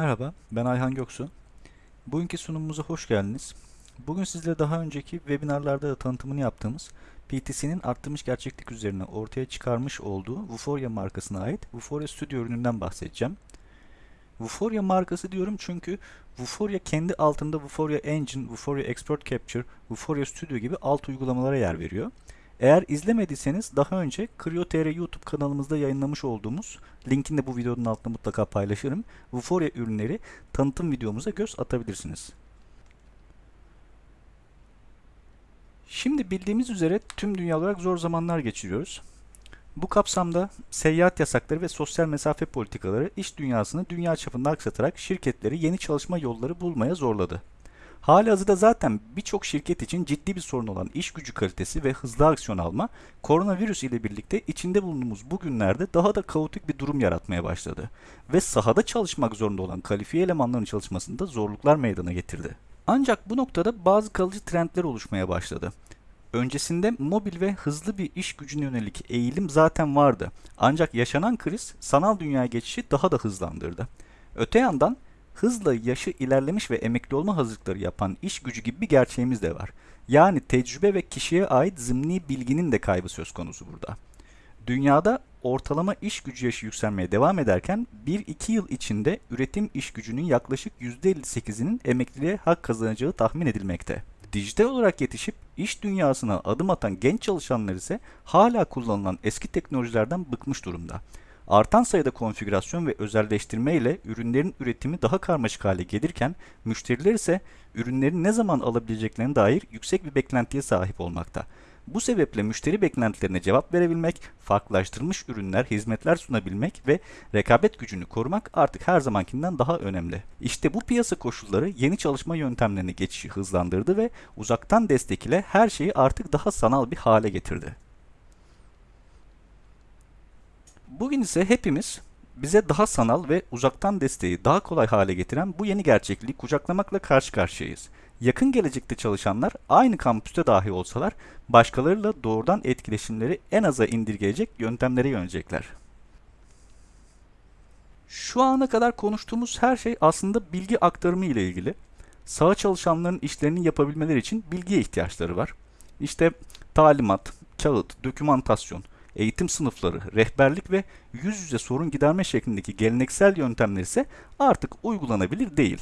Merhaba, ben Ayhan Göksu. Bugünkü sunumumuza hoş geldiniz. Bugün sizlere daha önceki webinarlarda da tanıtımını yaptığımız PTC'nin arttırmış gerçeklik üzerine ortaya çıkarmış olduğu Vuforia markasına ait Vuforia Studio ürününden bahsedeceğim. Vuforia markası diyorum çünkü Vuforia kendi altında Vuforia Engine, Vuforia Export Capture, Vuforia Studio gibi alt uygulamalara yer veriyor. Eğer izlemediyseniz daha önce Creo.tr YouTube kanalımızda yayınlamış olduğumuz linkini de bu videonun altında mutlaka paylaşırım. Vuforia ürünleri tanıtım videomuza göz atabilirsiniz. Şimdi bildiğimiz üzere tüm dünya olarak zor zamanlar geçiriyoruz. Bu kapsamda seyahat yasakları ve sosyal mesafe politikaları iş dünyasını dünya çapında aksatarak şirketleri yeni çalışma yolları bulmaya zorladı. Halihazırda zaten birçok şirket için ciddi bir sorun olan iş gücü kalitesi ve hızlı aksiyon alma, koronavirüs ile birlikte içinde bulunduğumuz bu günlerde daha da kaotik bir durum yaratmaya başladı. Ve sahada çalışmak zorunda olan kalifiye elemanların çalışmasında zorluklar meydana getirdi. Ancak bu noktada bazı kalıcı trendler oluşmaya başladı. Öncesinde mobil ve hızlı bir iş gücüne yönelik eğilim zaten vardı. Ancak yaşanan kriz sanal dünyaya geçişi daha da hızlandırdı. Öte yandan hızla yaşı ilerlemiş ve emekli olma hazırlıkları yapan iş gücü gibi bir gerçeğimiz de var. Yani tecrübe ve kişiye ait zımni bilginin de kaybı söz konusu burada. Dünyada ortalama iş gücü yaşı yükselmeye devam ederken 1-2 yıl içinde üretim iş gücünün yaklaşık %58'inin emekliliğe hak kazanacağı tahmin edilmekte. Dijital olarak yetişip iş dünyasına adım atan genç çalışanlar ise hala kullanılan eski teknolojilerden bıkmış durumda. Artan sayıda konfigürasyon ve özelleştirme ile ürünlerin üretimi daha karmaşık hale gelirken müşteriler ise ürünleri ne zaman alabileceklerine dair yüksek bir beklentiye sahip olmakta. Bu sebeple müşteri beklentilerine cevap verebilmek, farklılaştırılmış ürünler, hizmetler sunabilmek ve rekabet gücünü korumak artık her zamankinden daha önemli. İşte bu piyasa koşulları yeni çalışma yöntemlerine geçişi hızlandırdı ve uzaktan destek ile her şeyi artık daha sanal bir hale getirdi. Bugün ise hepimiz bize daha sanal ve uzaktan desteği daha kolay hale getiren bu yeni gerçekliği kucaklamakla karşı karşıyayız. Yakın gelecekte çalışanlar aynı kampüste dahi olsalar başkalarıyla doğrudan etkileşimleri en aza indirgeyecek yöntemlere yönelecekler. Şu ana kadar konuştuğumuz her şey aslında bilgi aktarımı ile ilgili. Saha çalışanların işlerini yapabilmeleri için bilgiye ihtiyaçları var. İşte talimat, kağıt, dokümantasyon, eğitim sınıfları, rehberlik ve yüz yüze sorun giderme şeklindeki geleneksel yöntemler ise artık uygulanabilir değil.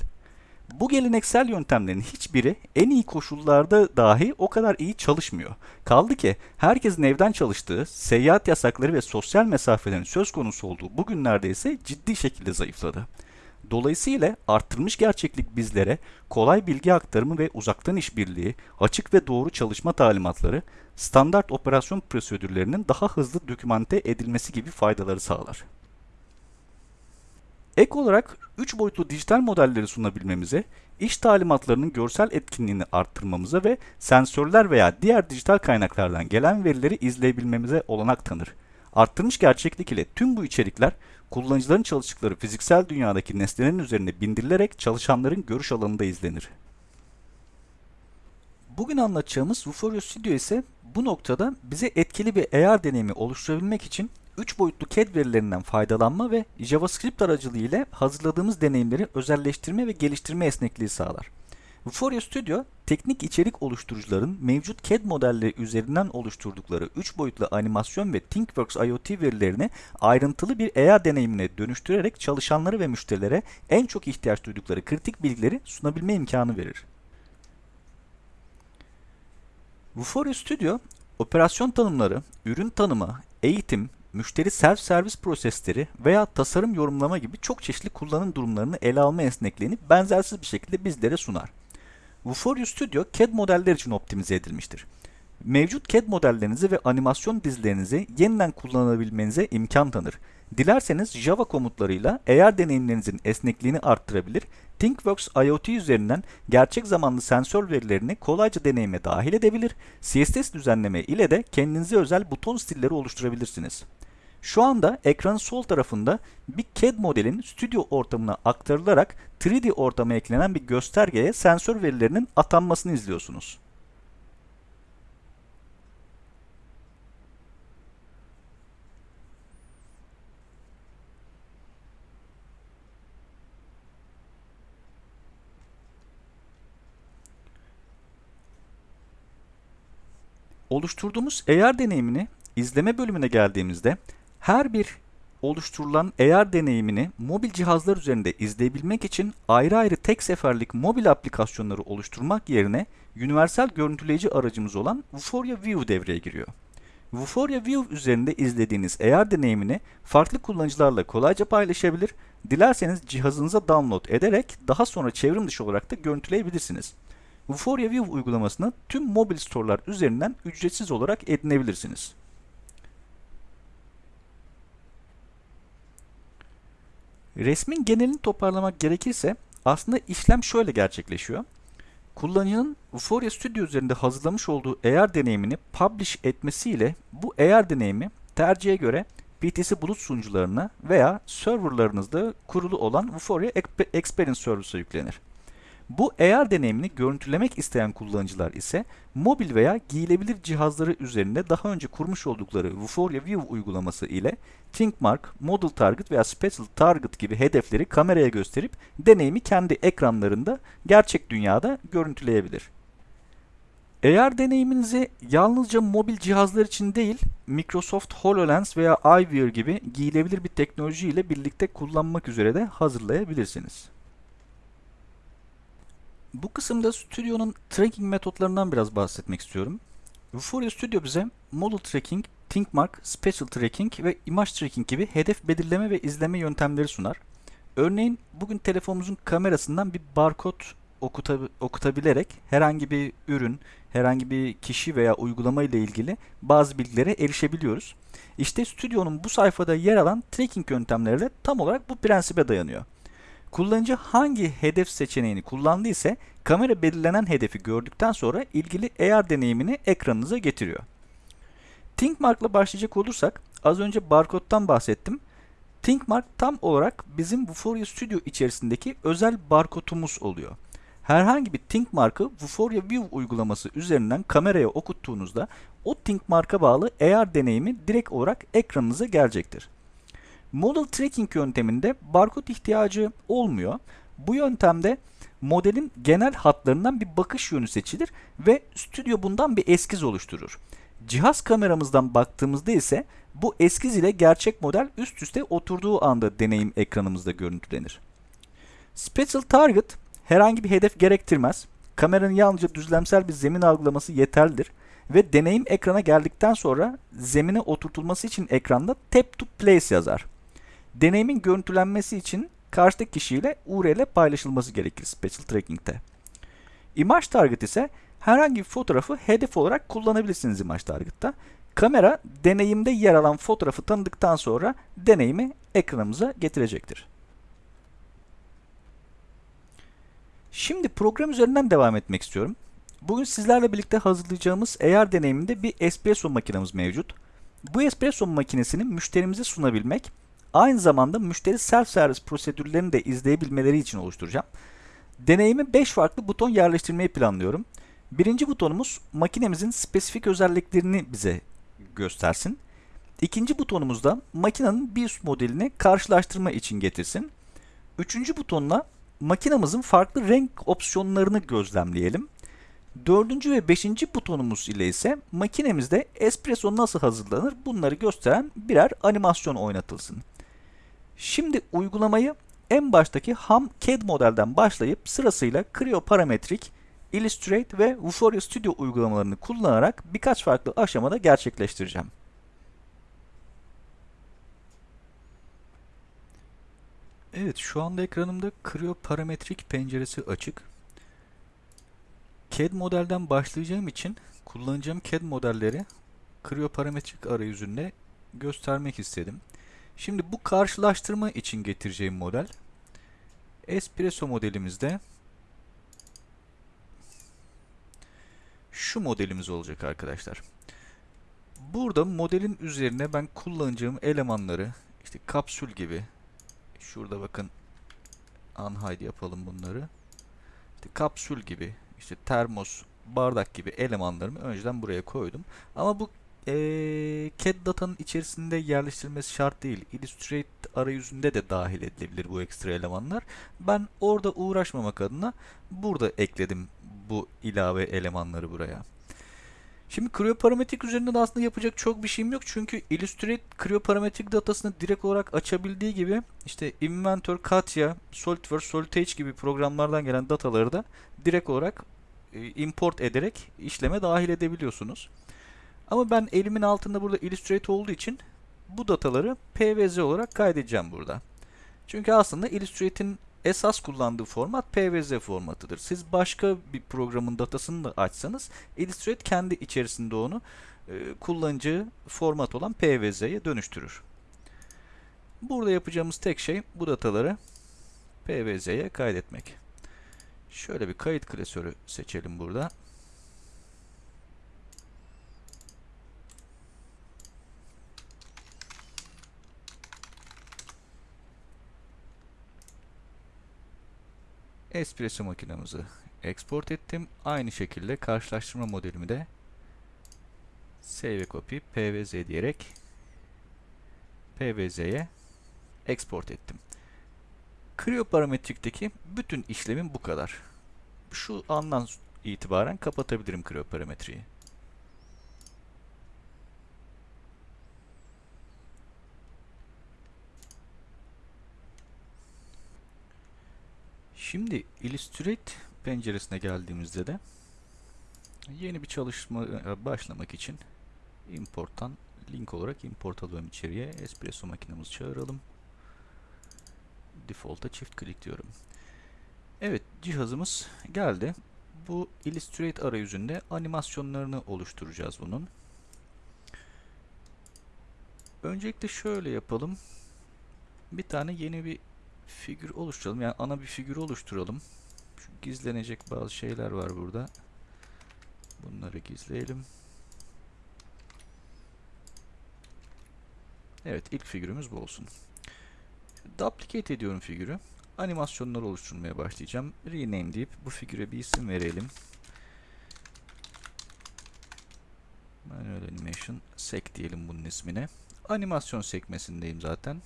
Bu geleneksel yöntemlerin hiçbiri en iyi koşullarda dahi o kadar iyi çalışmıyor. Kaldı ki herkesin evden çalıştığı, seyahat yasakları ve sosyal mesafelerin söz konusu olduğu bu günlerde ise ciddi şekilde zayıfladı. Dolayısıyla arttırmış gerçeklik bizlere kolay bilgi aktarımı ve uzaktan işbirliği, açık ve doğru çalışma talimatları, standart operasyon prosedürlerinin daha hızlı dokümante edilmesi gibi faydaları sağlar. Ek olarak 3 boyutlu dijital modelleri sunabilmemize, iş talimatlarının görsel etkinliğini arttırmamıza ve sensörler veya diğer dijital kaynaklardan gelen verileri izleyebilmemize olanak tanır. Arttırmış gerçeklik ile tüm bu içerikler kullanıcıların çalıştıkları fiziksel dünyadaki nesnelerin üzerine bindirilerek çalışanların görüş alanında izlenir. Bugün anlatacağımız Vuforio Studio ise bu noktada bize etkili bir AR deneyimi oluşturabilmek için 3 boyutlu CAD verilerinden faydalanma ve JavaScript aracılığıyla hazırladığımız deneyimleri özelleştirme ve geliştirme esnekliği sağlar. Vuforia Studio, teknik içerik oluşturucuların mevcut CAD modelleri üzerinden oluşturdukları 3 boyutlu animasyon ve ThinkWorks IoT verilerini ayrıntılı bir AR deneyimine dönüştürerek çalışanları ve müşterilere en çok ihtiyaç duydukları kritik bilgileri sunabilme imkanı verir. Vuforia Studio, operasyon tanımları, ürün tanımı, eğitim, müşteri self-servis prosesleri veya tasarım yorumlama gibi çok çeşitli kullanım durumlarını ele alma esnekliğini benzersiz bir şekilde bizlere sunar. Vuforia Studio CAD modeller için optimize edilmiştir. Mevcut CAD modellerinizi ve animasyon dizilerinizi yeniden kullanabilmenize imkan tanır. Dilerseniz Java komutlarıyla AR deneyimlerinizin esnekliğini arttırabilir, ThinkWorks IoT üzerinden gerçek zamanlı sensör verilerini kolayca deneyime dahil edebilir, CSS düzenleme ile de kendinize özel buton stilleri oluşturabilirsiniz. Şu anda ekranın sol tarafında bir CAD modelin stüdyo ortamına aktarılarak 3D ortama eklenen bir göstergeye sensör verilerinin atanmasını izliyorsunuz. Oluşturduğumuz AR deneyimini izleme bölümüne geldiğimizde her bir oluşturulan AR deneyimini mobil cihazlar üzerinde izleyebilmek için ayrı ayrı tek seferlik mobil aplikasyonları oluşturmak yerine universal görüntüleyici aracımız olan Vuforia View devreye giriyor. Vuforia View üzerinde izlediğiniz AR deneyimini farklı kullanıcılarla kolayca paylaşabilir, dilerseniz cihazınıza download ederek daha sonra çevrim dışı olarak da görüntüleyebilirsiniz. Vuforia View uygulamasını tüm mobil storelar üzerinden ücretsiz olarak edinebilirsiniz. Resmin genelini toparlamak gerekirse aslında işlem şöyle gerçekleşiyor. Kullanıcının Vuforia Studio üzerinde hazırlamış olduğu AR deneyimini publish etmesiyle bu AR deneyimi tercihe göre BTC bulut sunucularına veya serverlarınızda kurulu olan Vuforia Experience Service'a yüklenir. Bu AR deneyimini görüntülemek isteyen kullanıcılar ise mobil veya giyilebilir cihazları üzerinde daha önce kurmuş oldukları Vuforia View uygulaması ile ThinkMark, Model Target veya Spatial Target gibi hedefleri kameraya gösterip deneyimi kendi ekranlarında gerçek dünyada görüntüleyebilir. AR deneyiminizi yalnızca mobil cihazlar için değil, Microsoft HoloLens veya iVR gibi giyilebilir bir teknoloji ile birlikte kullanmak üzere de hazırlayabilirsiniz. Bu kısımda Studio'nun tracking metotlarından biraz bahsetmek istiyorum. Vuforia Studio bize Model Tracking, ThinkMark, Spatial Tracking ve Image Tracking gibi hedef belirleme ve izleme yöntemleri sunar. Örneğin bugün telefonumuzun kamerasından bir barkod okutab okutabilerek herhangi bir ürün, herhangi bir kişi veya uygulama ile ilgili bazı bilgilere erişebiliyoruz. İşte Studio'nun bu sayfada yer alan tracking yöntemleri de tam olarak bu prensibe dayanıyor. Kullanıcı hangi hedef seçeneğini kullandıysa kamera belirlenen hedefi gördükten sonra ilgili AR deneyimini ekranınıza getiriyor. ThinkMark ile başlayacak olursak az önce barkodtan bahsettim. ThinkMark tam olarak bizim Vuforia Studio içerisindeki özel barkodumuz oluyor. Herhangi bir ThinkMark'ı Vuforia View uygulaması üzerinden kameraya okuttuğunuzda o ThinkMark'a bağlı AR deneyimi direkt olarak ekranınıza gelecektir. Model tracking yönteminde barkod ihtiyacı olmuyor. Bu yöntemde modelin genel hatlarından bir bakış yönü seçilir ve stüdyo bundan bir eskiz oluşturur. Cihaz kameramızdan baktığımızda ise bu eskiz ile gerçek model üst üste oturduğu anda deneyim ekranımızda görüntülenir. Spatial Target herhangi bir hedef gerektirmez. Kameranın yalnızca düzlemsel bir zemin algılaması yeterlidir ve deneyim ekrana geldikten sonra zemine oturtulması için ekranda Tap to Place yazar. Deneyimin görüntülenmesi için karşıdaki kişiyle URL paylaşılması gerekir Special Tracking'de. Image Target ise herhangi bir fotoğrafı hedef olarak kullanabilirsiniz Image Target'ta. Kamera deneyimde yer alan fotoğrafı tanıdıktan sonra deneyimi ekranımıza getirecektir. Şimdi program üzerinden devam etmek istiyorum. Bugün sizlerle birlikte hazırlayacağımız AR deneyiminde bir espresso makinemiz mevcut. Bu espresso makinesini müşterimize sunabilmek Aynı zamanda müşteri self-service prosedürlerini de izleyebilmeleri için oluşturacağım. Deneyimi 5 farklı buton yerleştirmeyi planlıyorum. Birinci butonumuz makinemizin spesifik özelliklerini bize göstersin. İkinci butonumuzda makinenin bir üst modelini karşılaştırma için getirsin. Üçüncü butonla makinamızın farklı renk opsiyonlarını gözlemleyelim. Dördüncü ve beşinci butonumuz ile ise makinemizde espresso nasıl hazırlanır bunları gösteren birer animasyon oynatılsın. Şimdi uygulamayı en baştaki ham CAD modelden başlayıp sırasıyla Creo Parametric, Illustrate ve Vuforia Studio uygulamalarını kullanarak birkaç farklı aşamada gerçekleştireceğim. Evet şu anda ekranımda Creo Parametric penceresi açık. CAD modelden başlayacağım için kullanacağım CAD modelleri Creo Parametric arayüzünde göstermek istedim. Şimdi bu karşılaştırma için getireceğim model Espresso modelimizde şu modelimiz olacak arkadaşlar. Burada modelin üzerine ben kullanacağım elemanları işte kapsül gibi şurada bakın unhide yapalım bunları. İşte kapsül gibi işte termos, bardak gibi elemanlarımı önceden buraya koydum. Ama bu e, CAD datanın içerisinde yerleştirilmesi şart değil. Illustrate arayüzünde de dahil edilebilir bu ekstra elemanlar. Ben orada uğraşmamak adına burada ekledim bu ilave elemanları buraya. Şimdi kriyoparametrik üzerinde de aslında yapacak çok bir şeyim yok. Çünkü Illustrate kriyoparametrik datasını direkt olarak açabildiği gibi işte Inventor, Katya, SolidWorks, SolidEdge gibi programlardan gelen dataları da direkt olarak import ederek işleme dahil edebiliyorsunuz. Ama ben elimin altında burada Illustrate olduğu için bu dataları PVZ olarak kaydedeceğim burada. Çünkü aslında Illustrate'in esas kullandığı format PVZ formatıdır. Siz başka bir programın datasını da açsanız Illustrate kendi içerisinde onu e, kullanıcı format olan PVZ'ye dönüştürür. Burada yapacağımız tek şey bu dataları PVZ'ye kaydetmek. Şöyle bir kayıt klasörü seçelim burada. Espresso makinamızı export ettim. Aynı şekilde karşılaştırma modelimi de save copy pvz diyerek pvz'ye export ettim. Krioparametrikteki bütün işlemim bu kadar. Şu andan itibaren kapatabilirim krioparametriyi. Şimdi Illustrate penceresine geldiğimizde de yeni bir çalışma başlamak için importtan link olarak import alıyorum içeriye. Espresso makinemizi çağıralım. Default'a çift klik diyorum. Evet cihazımız geldi. Bu Illustrate arayüzünde animasyonlarını oluşturacağız bunun. Öncelikle şöyle yapalım. Bir tane yeni bir figür oluşturalım. Yani ana bir figür oluşturalım. Şu gizlenecek bazı şeyler var burada. Bunları gizleyelim. Evet ilk figürümüz bu olsun. Duplicate ediyorum figürü. Animasyonlar oluşturmaya başlayacağım. Rename deyip bu figüre bir isim verelim. Manual Animation Sek diyelim bunun ismine. Animasyon sekmesindeyim zaten.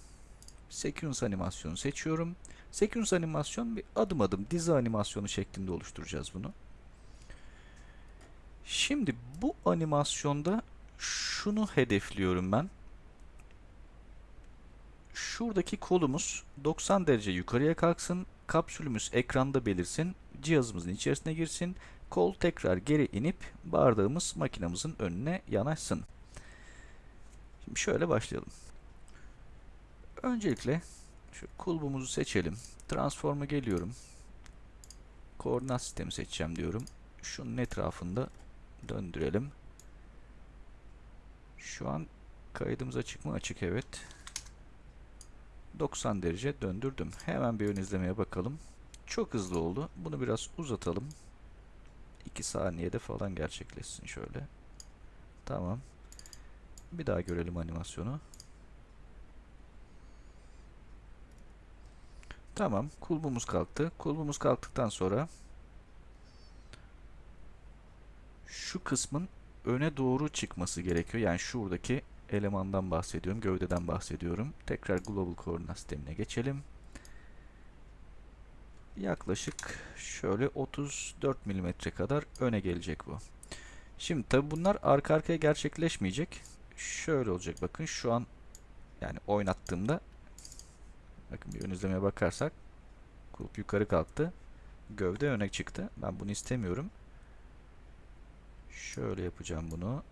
Sequence animasyonu seçiyorum. Sequence animasyon bir adım adım dizi animasyonu şeklinde oluşturacağız bunu. Şimdi bu animasyonda şunu hedefliyorum ben. Şuradaki kolumuz 90 derece yukarıya kalksın. Kapsülümüz ekranda belirsin. Cihazımızın içerisine girsin. Kol tekrar geri inip bardağımız makinamızın önüne yanaşsın. Şimdi şöyle başlayalım. Öncelikle şu kulbumuzu seçelim. Transform'a geliyorum. Koordinat sistemi seçeceğim diyorum. Şunun etrafında döndürelim. Şu an kaydımız açık mı? Açık evet. 90 derece döndürdüm. Hemen bir ön izlemeye bakalım. Çok hızlı oldu. Bunu biraz uzatalım. 2 saniyede falan gerçekleşsin şöyle. Tamam. Bir daha görelim animasyonu. Tamam. Kulbumuz kalktı. Kulbumuz kalktıktan sonra şu kısmın öne doğru çıkması gerekiyor. Yani şuradaki elemandan bahsediyorum. Gövdeden bahsediyorum. Tekrar Global koordinat sistemine geçelim. Yaklaşık şöyle 34 mm kadar öne gelecek bu. Şimdi tabi bunlar arka arkaya gerçekleşmeyecek. Şöyle olacak bakın şu an yani oynattığımda bakın bir ön izlemeye bakarsak kulp yukarı kalktı. Gövde öne çıktı. Ben bunu istemiyorum. Şöyle yapacağım bunu.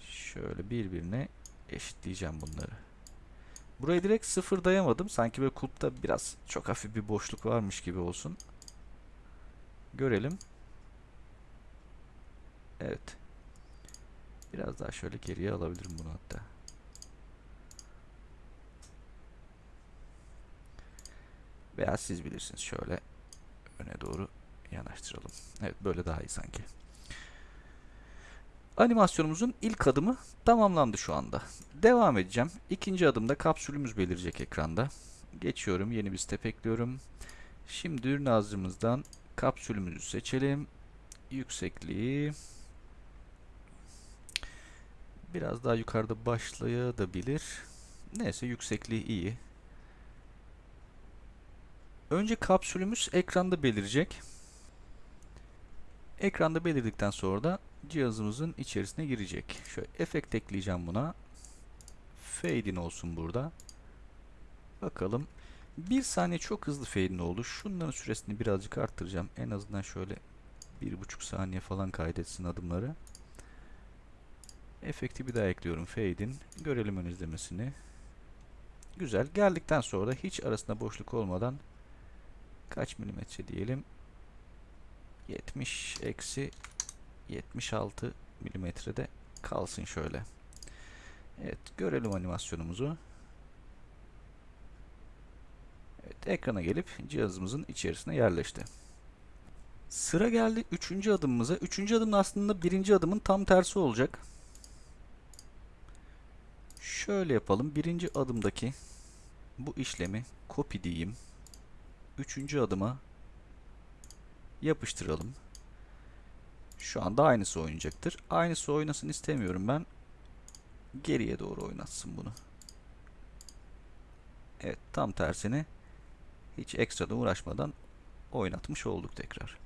Şöyle birbirine eşitleyeceğim bunları. Burayı direkt sıfırdayamadım. Sanki böyle kulpta biraz çok hafif bir boşluk varmış gibi olsun. Görelim. Evet. Biraz daha şöyle geriye alabilirim bunu hatta. Veya siz bilirsiniz şöyle öne doğru yanaştıralım. Evet böyle daha iyi sanki. Animasyonumuzun ilk adımı tamamlandı şu anda. Devam edeceğim. İkinci adımda kapsülümüz belirecek ekranda. Geçiyorum. Yeni bir step ekliyorum. Şimdi ürün ağzımızdan kapsülümüzü seçelim. Yüksekliği biraz daha yukarıda başlayabilir. Neyse yüksekliği iyi. Önce kapsülümüz ekranda belirecek. Ekranda belirdikten sonra da cihazımızın içerisine girecek. Şöyle efekt ekleyeceğim buna. Fade in olsun burada. Bakalım. Bir saniye çok hızlı fade in oldu. Şunların süresini birazcık arttıracağım. En azından şöyle bir buçuk saniye falan kaydetsin adımları. Efekti bir daha ekliyorum. Fade in. Görelim ön izlemesini. Güzel. Geldikten sonra da hiç arasında boşluk olmadan kaç milimetre diyelim 70 eksi 76 milimetrede kalsın şöyle. Evet görelim animasyonumuzu. Evet ekrana gelip cihazımızın içerisine yerleşti. Sıra geldi üçüncü adımımıza. Üçüncü adım aslında birinci adımın tam tersi olacak. Şöyle yapalım. Birinci adımdaki bu işlemi copy diyeyim. Üçüncü adıma yapıştıralım. Şu anda aynısı oynayacaktır. Aynısı oynasın istemiyorum ben. Geriye doğru oynatsın bunu. Evet tam tersini hiç ekstradan uğraşmadan oynatmış olduk tekrar.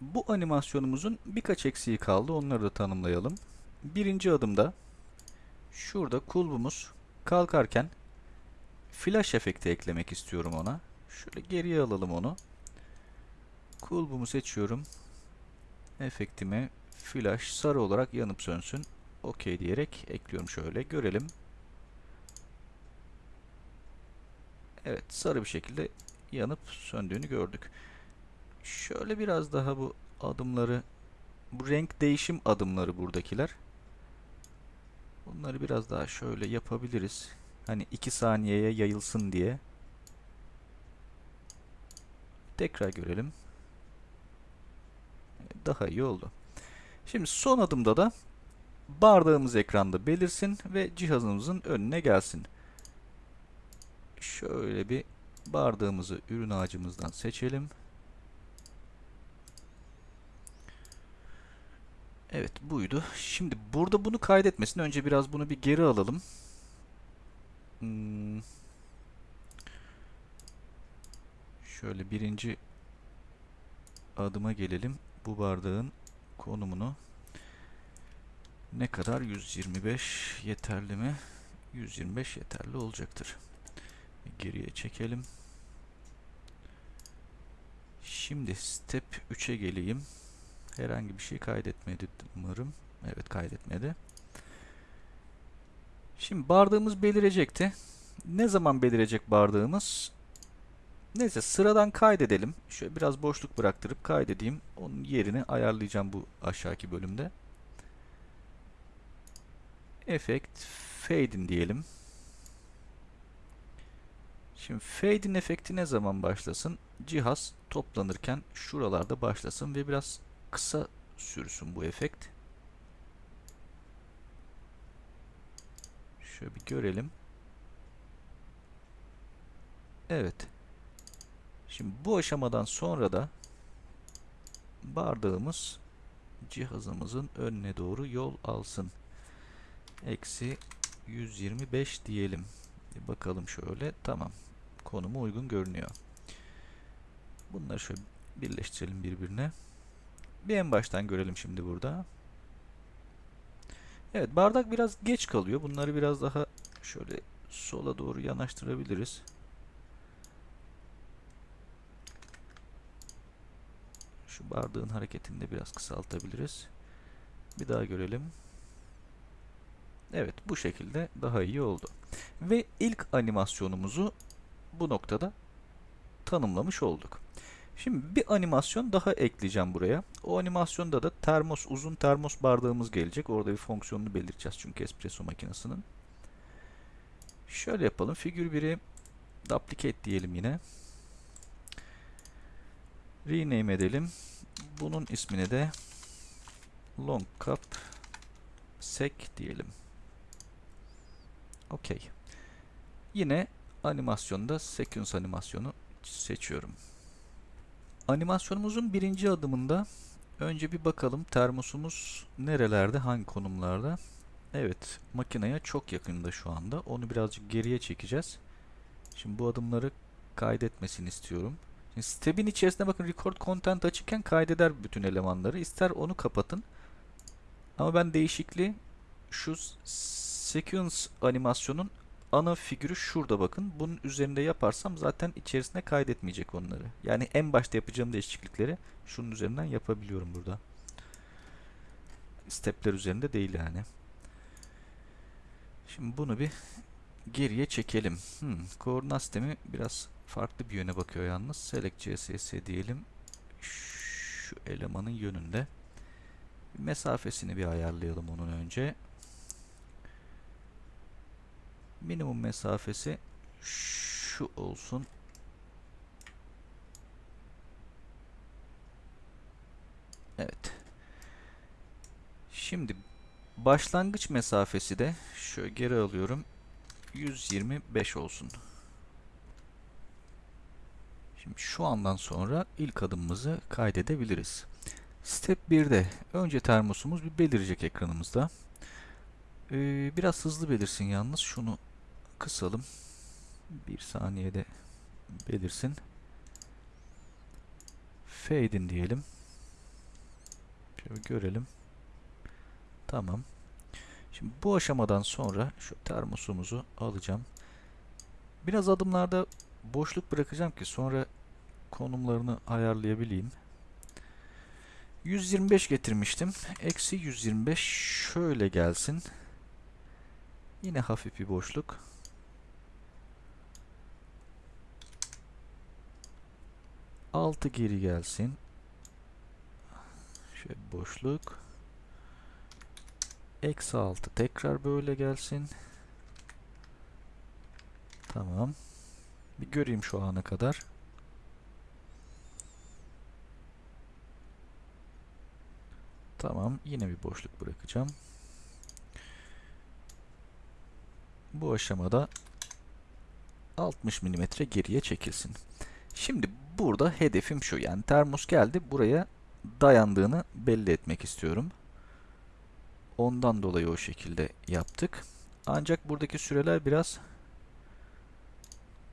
Bu animasyonumuzun birkaç eksiği kaldı. Onları da tanımlayalım. Birinci adımda şurada kulbumuz kalkarken flash efekti eklemek istiyorum ona. Şöyle geriye alalım onu. Kulbumu seçiyorum. Efektime flash sarı olarak yanıp sönsün. OK diyerek ekliyorum şöyle. Görelim. Evet sarı bir şekilde yanıp söndüğünü gördük. Şöyle biraz daha bu adımları bu renk değişim adımları buradakiler. Bunları biraz daha şöyle yapabiliriz. Hani 2 saniyeye yayılsın diye. Tekrar görelim. Daha iyi oldu. Şimdi son adımda da bardağımız ekranda belirsin ve cihazımızın önüne gelsin. Şöyle bir bardağımızı ürün ağacımızdan seçelim. Evet buydu. Şimdi burada bunu kaydetmesin. Önce biraz bunu bir geri alalım. Hmm. Şöyle birinci adıma gelelim. Bu bardağın konumunu ne kadar? 125 yeterli mi? 125 yeterli olacaktır. Geriye çekelim. Şimdi step 3'e geleyim. Herhangi bir şey kaydetmedi umarım. Evet kaydetmedi. Şimdi bardağımız belirecekti. Ne zaman belirecek bardağımız? Neyse sıradan kaydedelim. Şöyle biraz boşluk bıraktırıp kaydedeyim. Onun yerini ayarlayacağım bu aşağıki bölümde. Effect Fade in diyelim. Şimdi Fade in efekti ne zaman başlasın? Cihaz toplanırken şuralarda başlasın ve biraz kısa sürsün bu efekt. Şöyle bir görelim. Evet. Şimdi bu aşamadan sonra da bardağımız cihazımızın önüne doğru yol alsın. Eksi 125 diyelim. Bir bakalım şöyle. Tamam. Konumu uygun görünüyor. Bunları şöyle birleştirelim birbirine. Bir en baştan görelim şimdi burada. Evet bardak biraz geç kalıyor. Bunları biraz daha şöyle sola doğru yanaştırabiliriz. Şu bardağın hareketini de biraz kısaltabiliriz. Bir daha görelim. Evet bu şekilde daha iyi oldu. Ve ilk animasyonumuzu bu noktada tanımlamış olduk. Şimdi bir animasyon daha ekleyeceğim buraya. O animasyonda da termos, uzun termos bardağımız gelecek. Orada bir fonksiyonunu belirteceğiz çünkü espresso makinesinin. Şöyle yapalım. Figür 1'i duplicate diyelim yine. Rename edelim. Bunun ismini de long cup sec diyelim. Okey. Yine animasyonda sequence animasyonu seçiyorum. Animasyonumuzun birinci adımında önce bir bakalım termosumuz nerelerde, hangi konumlarda. Evet, makineye çok yakında şu anda. Onu birazcık geriye çekeceğiz. Şimdi bu adımları kaydetmesini istiyorum. Şimdi step'in içerisinde bakın record content açıkken kaydeder bütün elemanları. İster onu kapatın. Ama ben değişikliği şu sequence animasyonun ana figürü şurada bakın. Bunun üzerinde yaparsam zaten içerisine kaydetmeyecek onları. Yani en başta yapacağım değişiklikleri şunun üzerinden yapabiliyorum burada. Stepler üzerinde değil yani. Şimdi bunu bir geriye çekelim. Hmm, koordinat sistemi biraz farklı bir yöne bakıyor yalnız. Select CSS diyelim. Şu elemanın yönünde. Mesafesini bir ayarlayalım onun önce. Minimum mesafesi şu olsun. Evet. Şimdi başlangıç mesafesi de şöyle geri alıyorum. 125 olsun. Şimdi şu andan sonra ilk adımımızı kaydedebiliriz. Step 1'de önce termosumuz bir belirecek ekranımızda. Ee, biraz hızlı belirsin yalnız. Şunu kısalım. Bir saniyede belirsin. Fade in diyelim. Şöyle görelim. Tamam. Şimdi bu aşamadan sonra şu termosumuzu alacağım. Biraz adımlarda boşluk bırakacağım ki sonra konumlarını ayarlayabileyim. 125 getirmiştim. Eksi 125 şöyle gelsin. Yine hafif bir boşluk. Altı geri gelsin. Şöyle boşluk. Eksi 6 tekrar böyle gelsin. Tamam. Bir göreyim şu ana kadar. Tamam. Yine bir boşluk bırakacağım. Bu aşamada 60 mm geriye çekilsin. Şimdi burada hedefim şu. Yani termos geldi. Buraya dayandığını belli etmek istiyorum. Ondan dolayı o şekilde yaptık. Ancak buradaki süreler biraz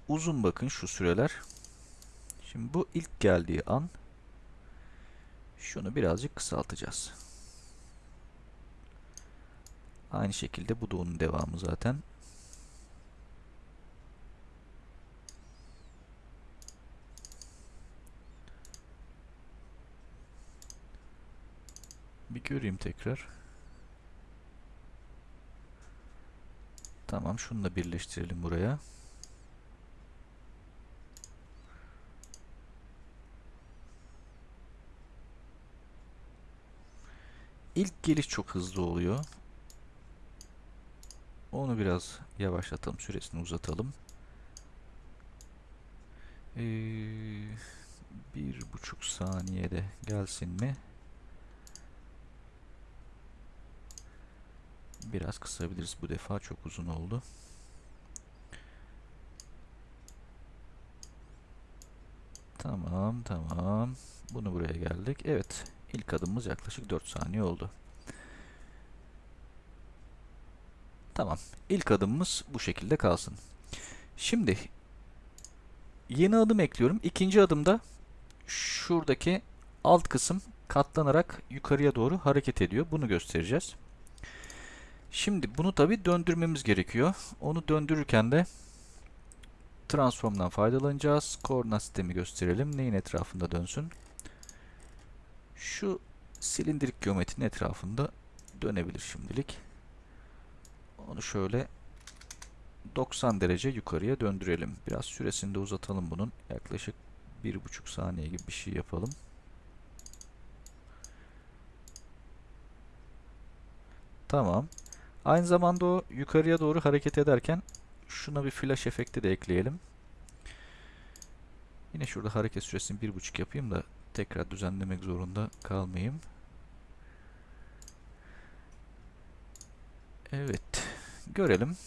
uzun bakın şu süreler. Şimdi bu ilk geldiği an şunu birazcık kısaltacağız. Aynı şekilde bu da onun devamı zaten. Bir göreyim tekrar. Tamam şunu da birleştirelim buraya. İlk geliş çok hızlı oluyor. Onu biraz yavaşlatalım. Süresini uzatalım. Ee, bir buçuk saniyede gelsin mi? Biraz kısabiliriz bu defa. Çok uzun oldu. Tamam tamam. Bunu buraya geldik. Evet. ilk adımımız yaklaşık 4 saniye oldu. Tamam. İlk adımımız bu şekilde kalsın. Şimdi yeni adım ekliyorum. İkinci adımda şuradaki alt kısım katlanarak yukarıya doğru hareket ediyor. Bunu göstereceğiz. Şimdi bunu tabi döndürmemiz gerekiyor. Onu döndürürken de transformdan faydalanacağız. Koordinat sistemi gösterelim. Neyin etrafında dönsün? Şu silindirik geometrinin etrafında dönebilir şimdilik. Onu şöyle 90 derece yukarıya döndürelim. Biraz süresini de uzatalım bunun. Yaklaşık 1,5 saniye gibi bir şey yapalım. Tamam. Aynı zamanda o yukarıya doğru hareket ederken şuna bir flash efekti de ekleyelim. Yine şurada hareket süresini 1.5 yapayım da tekrar düzenlemek zorunda kalmayayım. Evet. Görelim.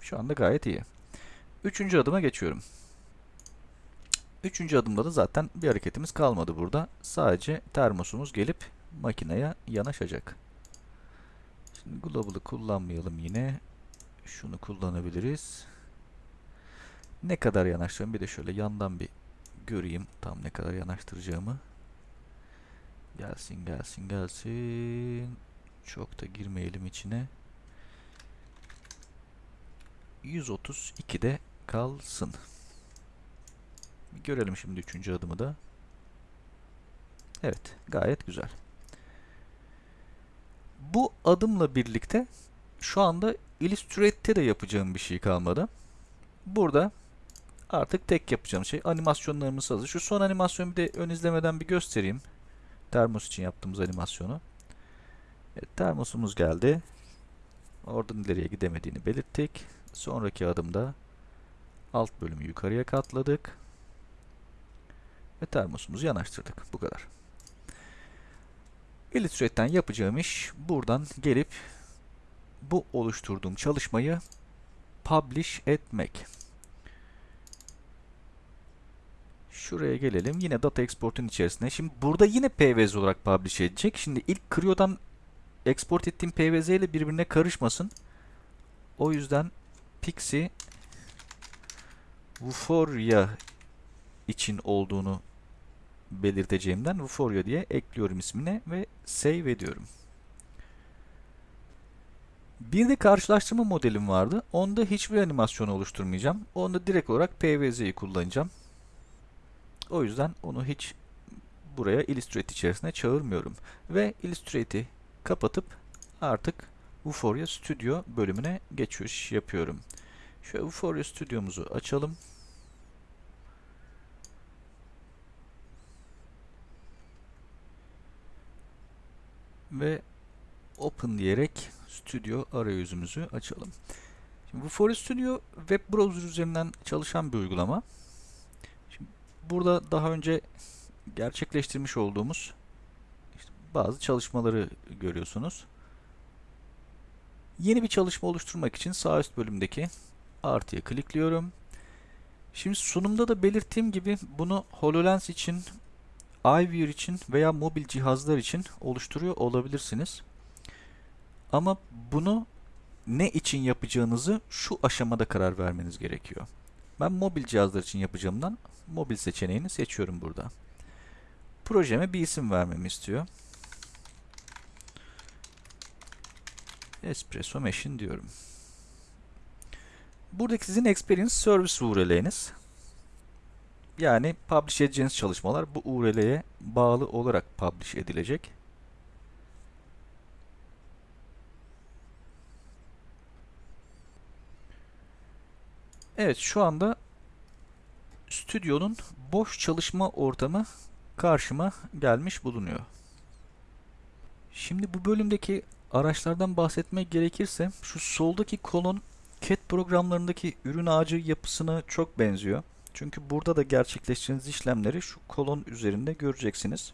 Şu anda gayet iyi. Üçüncü adıma geçiyorum. Üçüncü adımda da zaten bir hareketimiz kalmadı burada. Sadece termosumuz gelip makineye yanaşacak. Şimdi global'ı kullanmayalım yine. Şunu kullanabiliriz. Ne kadar yanaştırıyorum bir de şöyle yandan bir göreyim tam ne kadar yanaştıracağımı. Gelsin gelsin gelsin. Çok da girmeyelim içine. 132'de kalsın. Bir görelim şimdi üçüncü adımı da. Evet, gayet güzel. Bu adımla birlikte şu anda Illustrate'te de yapacağım bir şey kalmadı. Burada artık tek yapacağım şey animasyonlarımız hazır. Şu son animasyonu bir de ön izlemeden bir göstereyim. Termos için yaptığımız animasyonu. Evet, termosumuz geldi. Oradan ileriye gidemediğini belirttik. Sonraki adımda alt bölümü yukarıya katladık. Ve termosumuzu yanaştırdık. Bu kadar. Illustrate'den yapacağım iş buradan gelip bu oluşturduğum çalışmayı publish etmek. Şuraya gelelim. Yine data export'un içerisine. Şimdi burada yine PVZ olarak publish edecek. Şimdi ilk Cryo'dan export ettiğim PVZ ile birbirine karışmasın. O yüzden Pixie Vuforia için olduğunu belirteceğimden Vuforia diye ekliyorum ismine ve save ediyorum. Bir de karşılaştırma modelim vardı. Onda hiçbir animasyon oluşturmayacağım. Onda direkt olarak PVZ'yi kullanacağım. O yüzden onu hiç buraya Illustrate içerisine çağırmıyorum. Ve Illustrate'i kapatıp artık Vuforia Studio bölümüne geçiş yapıyorum. Şöyle Vuforia Studio'muzu açalım. Ve Open diyerek Studio arayüzümüzü açalım. Şimdi Vuforia Studio web browser üzerinden çalışan bir uygulama. Şimdi burada daha önce gerçekleştirmiş olduğumuz işte bazı çalışmaları görüyorsunuz. Yeni bir çalışma oluşturmak için sağ üst bölümdeki artıya klikliyorum. Şimdi sunumda da belirttiğim gibi bunu HoloLens için, iViewer için veya mobil cihazlar için oluşturuyor olabilirsiniz. Ama bunu ne için yapacağınızı şu aşamada karar vermeniz gerekiyor. Ben mobil cihazlar için yapacağımdan mobil seçeneğini seçiyorum burada. Projeme bir isim vermemi istiyor. Espresso Machine diyorum. Buradaki sizin Experience Service URL'niz. Yani publish edeceğiniz çalışmalar bu URL'ye bağlı olarak publish edilecek. Evet şu anda stüdyonun boş çalışma ortamı karşıma gelmiş bulunuyor. Şimdi bu bölümdeki araçlardan bahsetmek gerekirse şu soldaki kolon CAD programlarındaki ürün ağacı yapısına çok benziyor. Çünkü burada da gerçekleştirdiğiniz işlemleri şu kolon üzerinde göreceksiniz.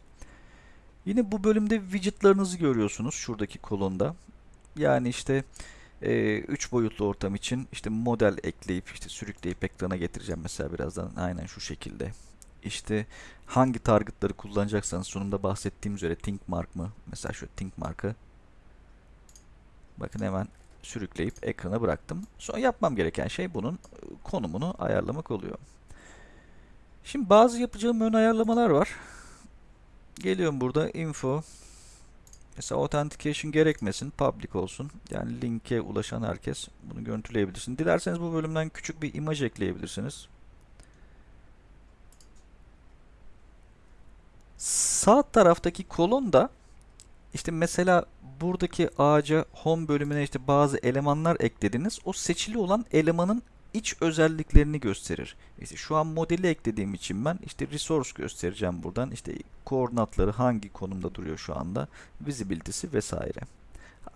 Yine bu bölümde widgetlarınızı görüyorsunuz şuradaki kolonda. Yani işte 3 e, boyutlu ortam için işte model ekleyip işte sürükleyip ekrana getireceğim mesela birazdan aynen şu şekilde. İşte hangi targetları kullanacaksanız sonunda bahsettiğim üzere think mark mı? Mesela şu think mark'ı bakın hemen sürükleyip ekrana bıraktım. Sonra yapmam gereken şey bunun konumunu ayarlamak oluyor. Şimdi bazı yapacağım ön ayarlamalar var. Geliyorum burada info Mesela authentication gerekmesin, public olsun. Yani linke ulaşan herkes bunu görüntüleyebilirsin. Dilerseniz bu bölümden küçük bir imaj ekleyebilirsiniz. Sağ taraftaki kolonda işte mesela buradaki ağaca home bölümüne işte bazı elemanlar eklediniz. O seçili olan elemanın iç özelliklerini gösterir. İşte şu an modeli eklediğim için ben işte resource göstereceğim buradan. İşte koordinatları hangi konumda duruyor şu anda, visibility'si vesaire.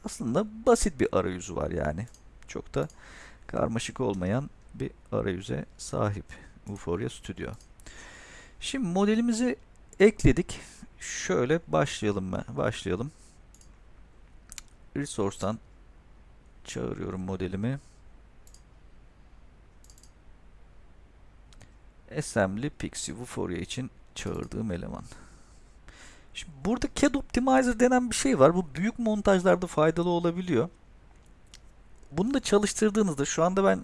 Aslında basit bir arayüzü var yani. Çok da karmaşık olmayan bir arayüze sahip Vuforia Studio. Şimdi modelimizi ekledik. Şöyle başlayalım ben. Başlayalım. Resource'tan çağırıyorum modelimi. Assembly pixie vuforia için çağırdığım eleman. Şimdi burada CAD Optimizer denen bir şey var. Bu büyük montajlarda faydalı olabiliyor. Bunu da çalıştırdığınızda şu anda ben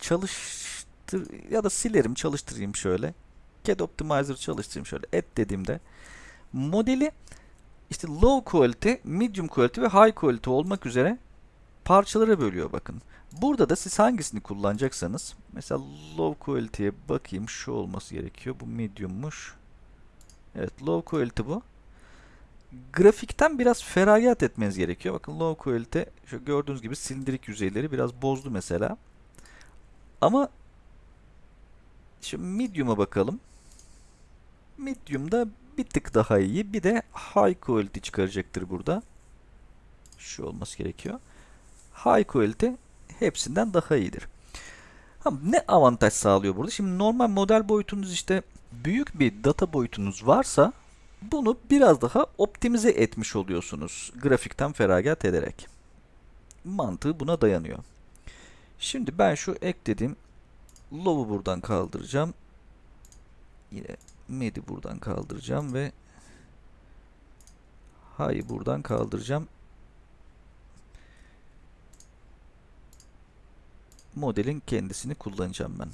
çalıştır ya da silerim çalıştırayım şöyle. CAD Optimizer çalıştırayım şöyle. Et dediğimde modeli işte low quality, medium quality ve high quality olmak üzere parçalara bölüyor bakın. Burada da siz hangisini kullanacaksanız mesela low quality'ye bakayım şu olması gerekiyor. Bu medium'muş. Evet low quality bu. Grafikten biraz feragat etmeniz gerekiyor. Bakın low quality şu gördüğünüz gibi silindirik yüzeyleri biraz bozdu mesela. Ama şimdi medium'a bakalım. Medium'da bir tık daha iyi. Bir de high quality çıkaracaktır burada. Şu olması gerekiyor. High quality hepsinden daha iyidir. Ne avantaj sağlıyor burada? Şimdi normal model boyutunuz işte büyük bir data boyutunuz varsa bunu biraz daha optimize etmiş oluyorsunuz grafikten feragat ederek. Mantığı buna dayanıyor. Şimdi ben şu eklediğim low'u buradan kaldıracağım. Yine med'i buradan kaldıracağım ve high'ı buradan kaldıracağım. Modelin kendisini kullanacağım ben.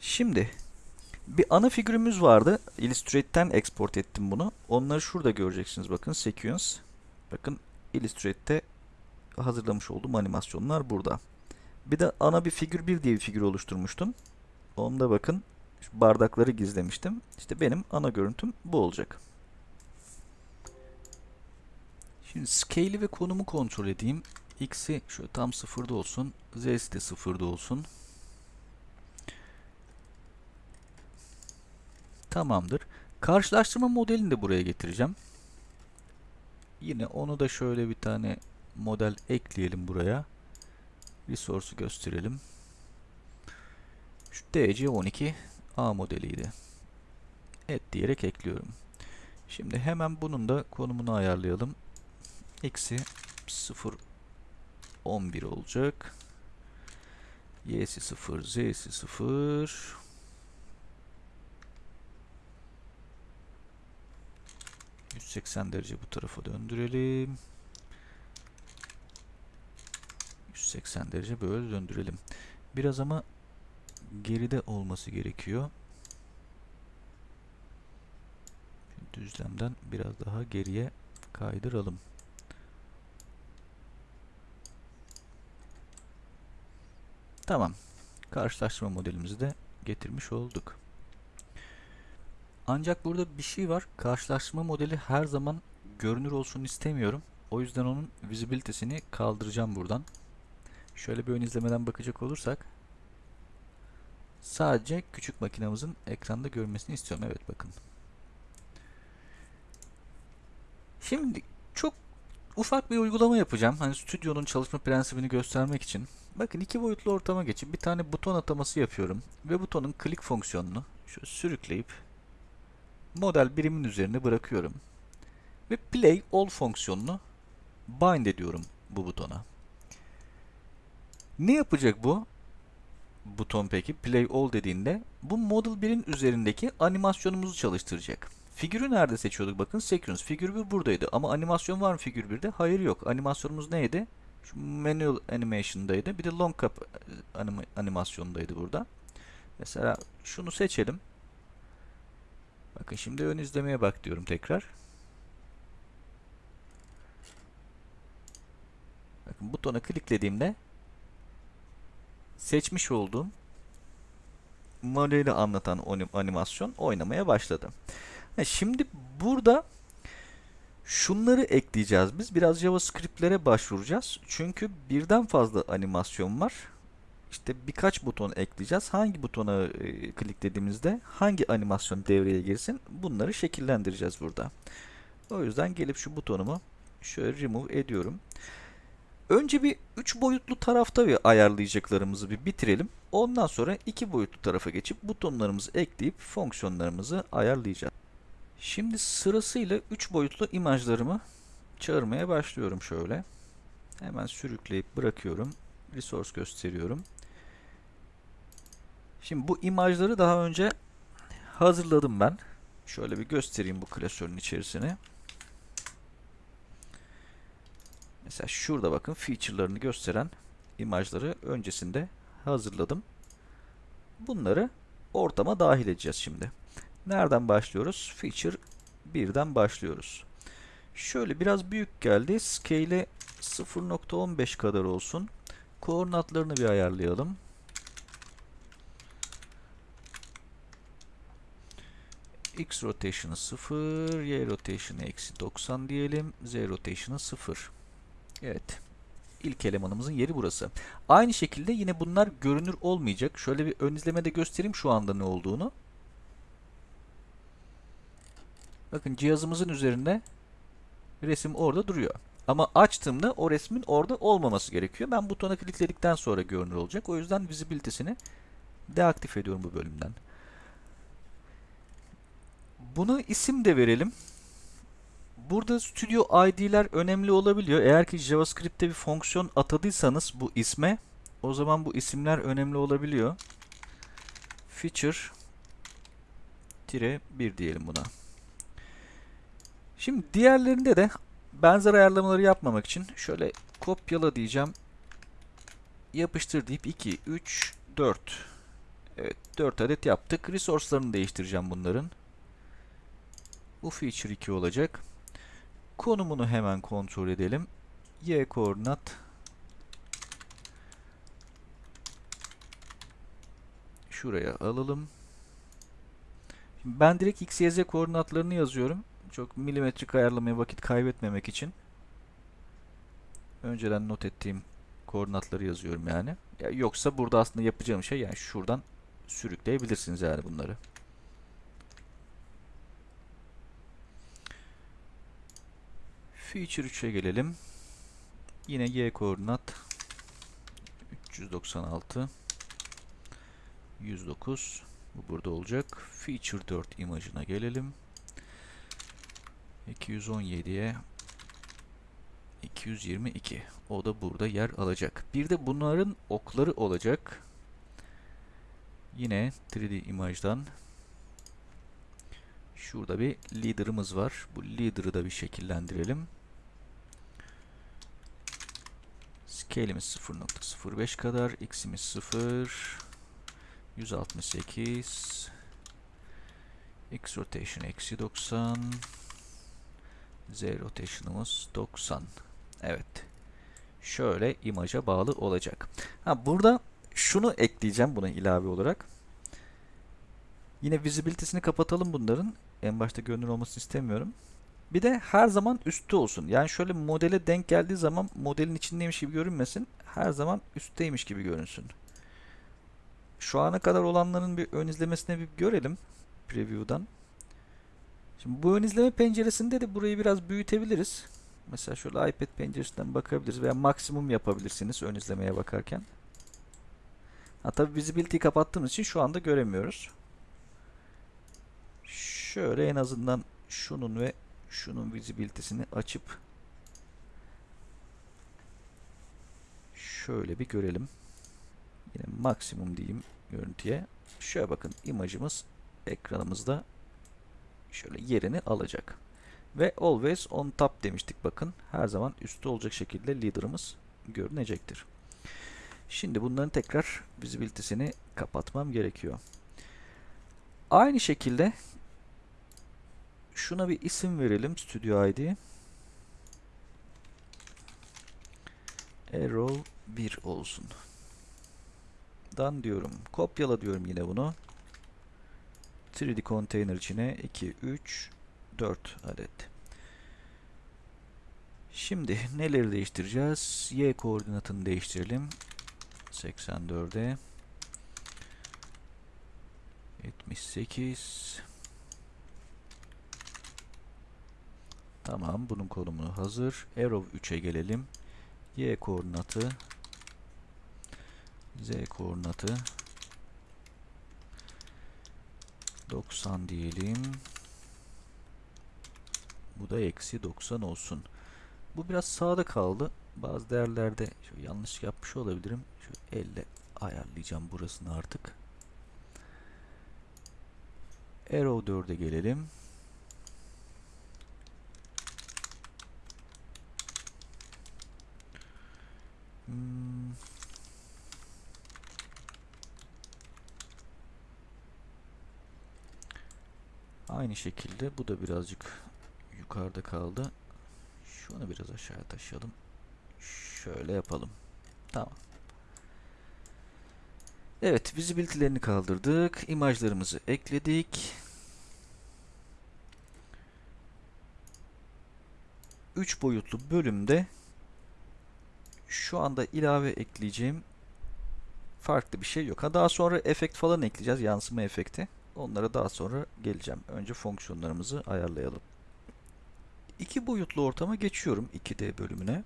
Şimdi bir ana figürümüz vardı. Illustrate'ten export ettim bunu. Onları şurada göreceksiniz. Bakın sequence. Bakın Illustrate'te hazırlamış olduğum animasyonlar burada. Bir de ana bir figür 1 diye bir figür oluşturmuştum. Onda bakın şu bardakları gizlemiştim. İşte benim ana görüntüm bu olacak. Şimdi scale'i ve konumu kontrol edeyim. X'i şöyle tam sıfırda olsun. Z'si de sıfırda olsun. Tamamdır. Karşılaştırma modelini de buraya getireceğim. Yine onu da şöyle bir tane model ekleyelim buraya. Resource'u gösterelim. Şu DC12 A modeliydi. Et diyerek ekliyorum. Şimdi hemen bunun da konumunu ayarlayalım. X'i 0 11 olacak. Y'si 0, Z'si 0. ...180 derece bu tarafa döndürelim. 180 derece böyle döndürelim. Biraz ama geride olması gerekiyor. Düzlemden biraz daha geriye kaydıralım. Tamam. Karşılaştırma modelimizi de getirmiş olduk. Ancak burada bir şey var. Karşılaştırma modeli her zaman görünür olsun istemiyorum. O yüzden onun visibility'sini kaldıracağım buradan. Şöyle bir ön izlemeden bakacak olursak sadece küçük makinamızın ekranda görmesini istiyorum. Evet bakın. Şimdi çok ufak bir uygulama yapacağım. Hani stüdyonun çalışma prensibini göstermek için. Bakın iki boyutlu ortama geçip bir tane buton ataması yapıyorum. Ve butonun click fonksiyonunu şöyle sürükleyip model birimin üzerine bırakıyorum. Ve play all fonksiyonunu bind ediyorum bu butona. Ne yapacak bu? Buton peki play all dediğinde bu model 1'in üzerindeki animasyonumuzu çalıştıracak. Figürü nerede seçiyorduk? Bakın sequence. Figür 1 buradaydı. Ama animasyon var mı figür 1'de? Hayır yok. Animasyonumuz neydi? Şu manual animation'daydı. Bir de long cap anim animasyondaydı burada. Mesela şunu seçelim. Bakın şimdi ön izlemeye bak diyorum tekrar. Bakın butona kliklediğimde seçmiş olduğum modeli anlatan animasyon oynamaya başladı. Şimdi burada şunları ekleyeceğiz biz. Biraz JavaScript'lere başvuracağız. Çünkü birden fazla animasyon var. İşte birkaç buton ekleyeceğiz. Hangi butona e, kliklediğimizde hangi animasyon devreye girsin bunları şekillendireceğiz burada. O yüzden gelip şu butonumu şöyle remove ediyorum. Önce bir 3 boyutlu tarafta bir ayarlayacaklarımızı bir bitirelim. Ondan sonra 2 boyutlu tarafa geçip butonlarımızı ekleyip fonksiyonlarımızı ayarlayacağız. Şimdi sırasıyla 3 boyutlu imajlarımı çağırmaya başlıyorum şöyle. Hemen sürükleyip bırakıyorum. Resource gösteriyorum. Şimdi bu imajları daha önce hazırladım ben. Şöyle bir göstereyim bu klasörün içerisine. Mesela şurada bakın feature'larını gösteren imajları öncesinde hazırladım. bunları ortama dahil edeceğiz şimdi. Nereden başlıyoruz? Feature 1'den başlıyoruz. Şöyle biraz büyük geldi. Scale'i 0.15 kadar olsun. Koordinatlarını bir ayarlayalım. X rotation'ı 0, Y rotation'ı eksi 90 diyelim. Z rotation'ı 0. Evet. İlk elemanımızın yeri burası. Aynı şekilde yine bunlar görünür olmayacak. Şöyle bir ön izlemede göstereyim şu anda ne olduğunu. Bakın cihazımızın üzerinde resim orada duruyor. Ama açtığımda o resmin orada olmaması gerekiyor. Ben butona klikledikten sonra görünür olacak. O yüzden visibility'sini deaktif ediyorum bu bölümden. Buna isim de verelim. Burada Studio ID'ler önemli olabiliyor. Eğer ki JavaScript'te bir fonksiyon atadıysanız bu isme o zaman bu isimler önemli olabiliyor. Feature tire 1 diyelim buna. Şimdi diğerlerinde de benzer ayarlamaları yapmamak için şöyle kopyala diyeceğim. Yapıştır deyip 2, 3, 4. Evet 4 adet yaptık. Resource'larını değiştireceğim bunların. Bu feature 2 olacak. Konumunu hemen kontrol edelim. Y koordinat şuraya alalım. Şimdi ben direkt x, y, z koordinatlarını yazıyorum. Çok milimetrik ayarlamaya vakit kaybetmemek için. Önceden not ettiğim koordinatları yazıyorum yani. Ya yoksa burada aslında yapacağım şey yani şuradan sürükleyebilirsiniz yani bunları. Feature 3'e gelelim. Yine y koordinat 396 109 bu burada olacak. Feature 4 imajına gelelim. 217'ye 222. O da burada yer alacak. Bir de bunların okları olacak. Yine 3D imajdan şurada bir leader'ımız var. Bu leader'ı da bir şekillendirelim. Scale'imiz 0.05 kadar. X'imiz 0. 168. X rotation eksi 90. Z rotation'ımız 90. Evet. Şöyle imaja bağlı olacak. Ha burada şunu ekleyeceğim buna ilave olarak. Yine visibility'sini kapatalım bunların. En başta görünür olmasını istemiyorum. Bir de her zaman üstte olsun. Yani şöyle modele denk geldiği zaman modelin içindeymiş gibi görünmesin. Her zaman üstteymiş gibi görünsün. Şu ana kadar olanların bir ön izlemesine bir görelim. Preview'dan. Şimdi bu ön izleme penceresinde de burayı biraz büyütebiliriz. Mesela şöyle iPad penceresinden bakabiliriz veya maksimum yapabilirsiniz ön izlemeye bakarken. Ha tabi visibility'yi kapattığımız için şu anda göremiyoruz. Şöyle en azından şunun ve şunun visibility'sini açıp şöyle bir görelim. Yine maksimum diyeyim görüntüye. Şöyle bakın imajımız ekranımızda şöyle yerini alacak. Ve always on top demiştik bakın. Her zaman üstte olacak şekilde leader'ımız görünecektir. Şimdi bunların tekrar visibility'sini kapatmam gerekiyor. Aynı şekilde şuna bir isim verelim Studio ID. Arrow 1 olsun. Dan diyorum. Kopyala diyorum yine bunu. 3D container içine 2, 3, 4 adet. Şimdi neleri değiştireceğiz? Y koordinatını değiştirelim. 84'e 78 Tamam bunun konumu hazır. Arrow 3'e gelelim. Y koordinatı Z koordinatı 90 diyelim. Bu da eksi 90 olsun. Bu biraz sağda kaldı. Bazı değerlerde şöyle yanlış yapmış olabilirim. Şu elle ayarlayacağım burasını artık. Arrow 4'e gelelim. Hmm. Aynı şekilde bu da birazcık yukarıda kaldı. Şunu biraz aşağıya taşıyalım. Şöyle yapalım. Tamam. Evet, visibility'lerini kaldırdık. İmajlarımızı ekledik. 3 boyutlu bölümde şu anda ilave ekleyeceğim farklı bir şey yok. Ha daha sonra efekt falan ekleyeceğiz. Yansıma efekti. Onlara daha sonra geleceğim. Önce fonksiyonlarımızı ayarlayalım. İki boyutlu ortama geçiyorum 2D bölümüne.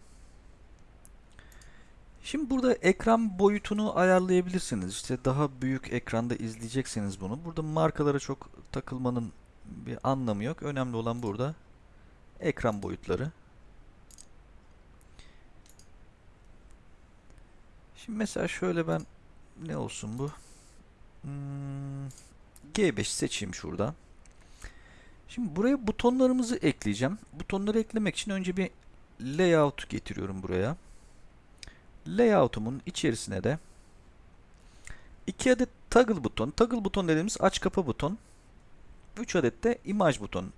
Şimdi burada ekran boyutunu ayarlayabilirsiniz. İşte daha büyük ekranda izleyecekseniz bunu. Burada markalara çok takılmanın bir anlamı yok. Önemli olan burada ekran boyutları. Şimdi mesela şöyle ben ne olsun bu? Hmm, G5 seçeyim şurada. Şimdi buraya butonlarımızı ekleyeceğim. Butonları eklemek için önce bir layout getiriyorum buraya. Layout'umun içerisine de iki adet toggle buton. Toggle buton dediğimiz aç kapa buton. 3 adet de imaj buton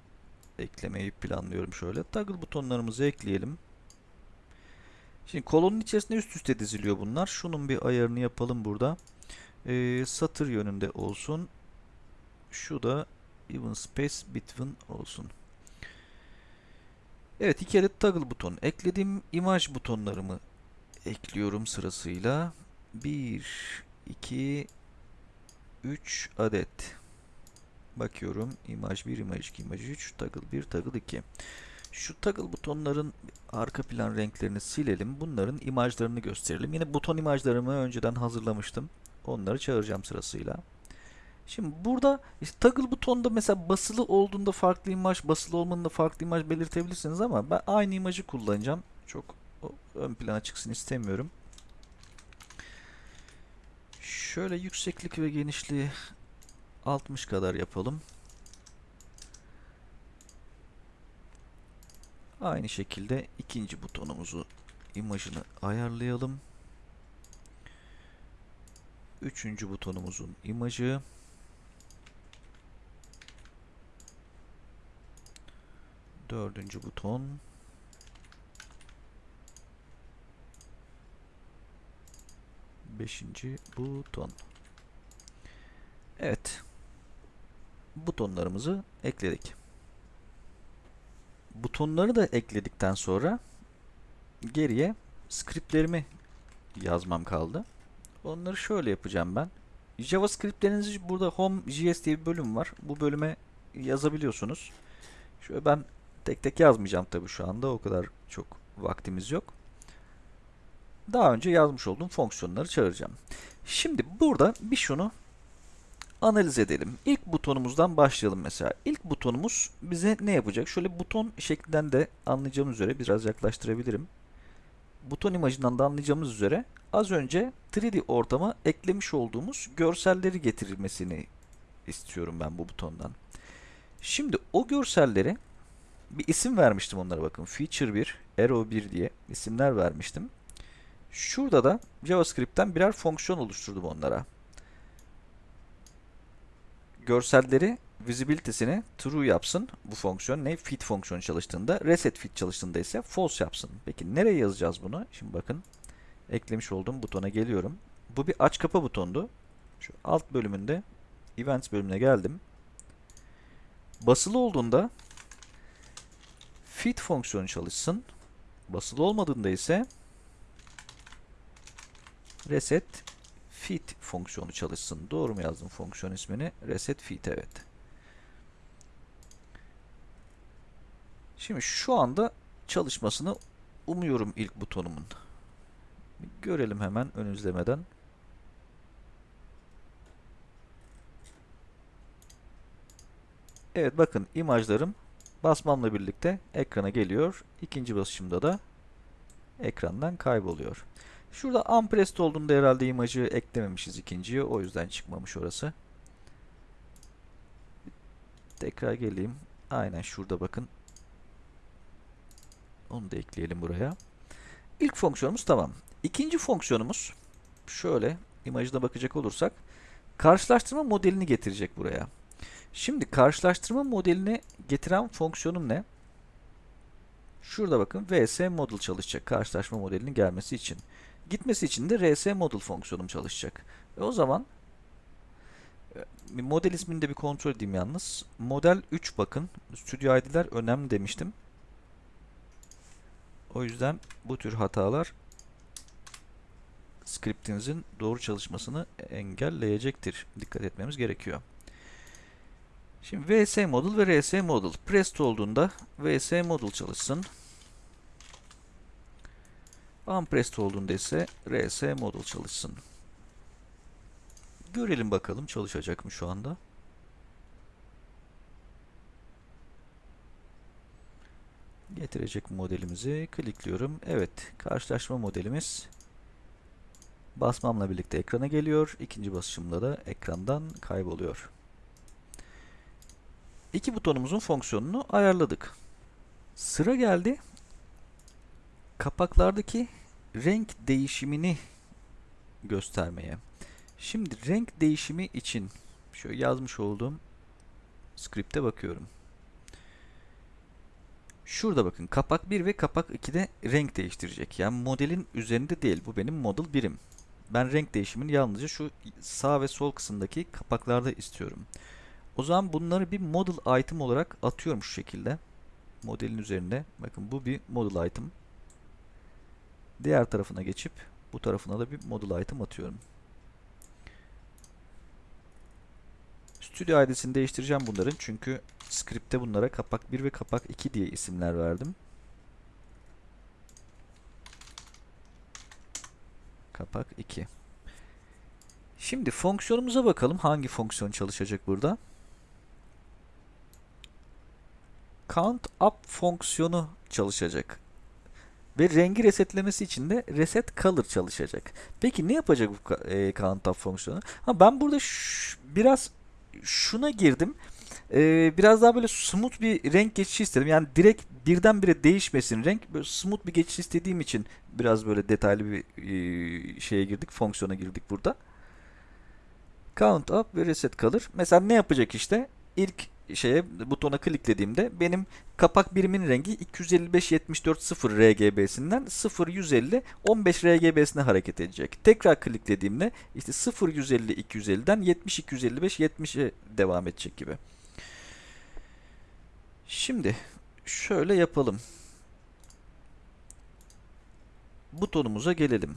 eklemeyi planlıyorum şöyle. Toggle butonlarımızı ekleyelim. Şimdi kolonun içerisinde üst üste diziliyor bunlar. Şunun bir ayarını yapalım burada. Ee, satır yönünde olsun. Şu da even space between olsun. Evet iki adet toggle buton ekledim. İmaj butonlarımı ekliyorum sırasıyla. 1, 2, 3 adet. Bakıyorum. imaj 1, imaj 2, imaj 3, toggle 1, toggle 2. Şu toggle butonların arka plan renklerini silelim. Bunların imajlarını gösterelim. Yine buton imajlarımı önceden hazırlamıştım. Onları çağıracağım sırasıyla. Şimdi burada işte toggle butonda mesela basılı olduğunda farklı imaj, basılı olmanında farklı imaj belirtebilirsiniz ama ben aynı imajı kullanacağım. Çok ön plana çıksın istemiyorum. Şöyle yükseklik ve genişliği 60 kadar yapalım. Aynı şekilde ikinci butonumuzu imajını ayarlayalım. Üçüncü butonumuzun imajı. Dördüncü buton. Beşinci buton. Evet. Butonlarımızı ekledik. Butonları da ekledikten sonra geriye scriptlerimi yazmam kaldı. Onları şöyle yapacağım ben. JavaScript'lerinizi burada Home.js diye bir bölüm var. Bu bölüme yazabiliyorsunuz. Şöyle ben tek tek yazmayacağım tabii şu anda. O kadar çok vaktimiz yok. Daha önce yazmış olduğum fonksiyonları çağıracağım. Şimdi burada bir şunu analiz edelim. İlk butonumuzdan başlayalım mesela. İlk butonumuz bize ne yapacak? Şöyle buton şeklinden de anlayacağımız üzere biraz yaklaştırabilirim. Buton imajından da anlayacağımız üzere az önce 3D ortama eklemiş olduğumuz görselleri getirilmesini istiyorum ben bu butondan. Şimdi o görselleri bir isim vermiştim onlara bakın. Feature 1, Arrow 1 diye isimler vermiştim. Şurada da JavaScript'ten birer fonksiyon oluşturdum onlara. Görselleri visibility'sini true yapsın bu fonksiyon. Ne? Fit fonksiyonu çalıştığında, reset fit çalıştığında ise false yapsın. Peki nereye yazacağız bunu? Şimdi bakın eklemiş olduğum butona geliyorum. Bu bir aç kapa butondu. Şu alt bölümünde events bölümüne geldim. Basılı olduğunda fit fonksiyonu çalışsın. Basılı olmadığında ise reset fit fonksiyonu çalışsın. Doğru mu yazdım fonksiyon ismini? Reset fit evet. Şimdi şu anda çalışmasını umuyorum ilk butonumun. Görelim hemen ön izlemeden. Evet bakın imajlarım basmamla birlikte ekrana geliyor. İkinci basışımda da ekrandan kayboluyor. Şurada unpressed olduğunda herhalde imajı eklememişiz ikinciye. O yüzden çıkmamış orası. Tekrar geleyim. Aynen şurada bakın. Onu da ekleyelim buraya. İlk fonksiyonumuz tamam. İkinci fonksiyonumuz şöyle imajına bakacak olursak karşılaştırma modelini getirecek buraya. Şimdi karşılaştırma modelini getiren fonksiyonum ne? Şurada bakın vs model çalışacak karşılaştırma modelinin gelmesi için. Gitmesi için de rs model fonksiyonum çalışacak. E o zaman e, model ismini de bir kontrol edeyim yalnız. Model 3 bakın. Studio ID'ler önemli demiştim. O yüzden bu tür hatalar scriptinizin doğru çalışmasını engelleyecektir. Dikkat etmemiz gerekiyor. Şimdi vs model ve rs model pressed olduğunda vs model çalışsın. Unpressed olduğunda ise rs model çalışsın. Görelim bakalım çalışacak mı şu anda. Getirecek modelimizi klikliyorum. Evet, karşılaşma modelimiz basmamla birlikte ekrana geliyor. İkinci basışımda da ekrandan kayboluyor. İki butonumuzun fonksiyonunu ayarladık. Sıra geldi. Kapaklardaki renk değişimini göstermeye. Şimdi renk değişimi için şöyle yazmış olduğum skripte bakıyorum. Şurada bakın kapak 1 ve kapak 2'de renk değiştirecek. Yani modelin üzerinde değil. Bu benim model birim. Ben renk değişimini yalnızca şu sağ ve sol kısımdaki kapaklarda istiyorum. O zaman bunları bir model item olarak atıyorum şu şekilde. Modelin üzerinde. Bakın bu bir model item. Diğer tarafına geçip bu tarafına da bir model item atıyorum. Studio ID'sini değiştireceğim bunların çünkü script'te bunlara kapak 1 ve kapak 2 diye isimler verdim. Kapak 2. Şimdi fonksiyonumuza bakalım. Hangi fonksiyon çalışacak burada? Count up fonksiyonu çalışacak. Ve rengi resetlemesi için de reset color çalışacak. Peki ne yapacak bu e, count up fonksiyonu? Ha ben burada biraz şuna girdim. Ee, biraz daha böyle smooth bir renk geçişi istedim. Yani direkt birdenbire değişmesin renk. Böyle smooth bir geçiş istediğim için biraz böyle detaylı bir e, şeye girdik. Fonksiyona girdik burada. Count up ve reset kalır. Mesela ne yapacak işte? İlk şeye butona kliklediğimde benim kapak birimin rengi 255 74 0 RGB'sinden 0 150 15 RGB'sine hareket edecek. Tekrar kliklediğimde işte 0 150 250'den 70 255 70'e devam edecek gibi. Şimdi şöyle yapalım. Butonumuza gelelim.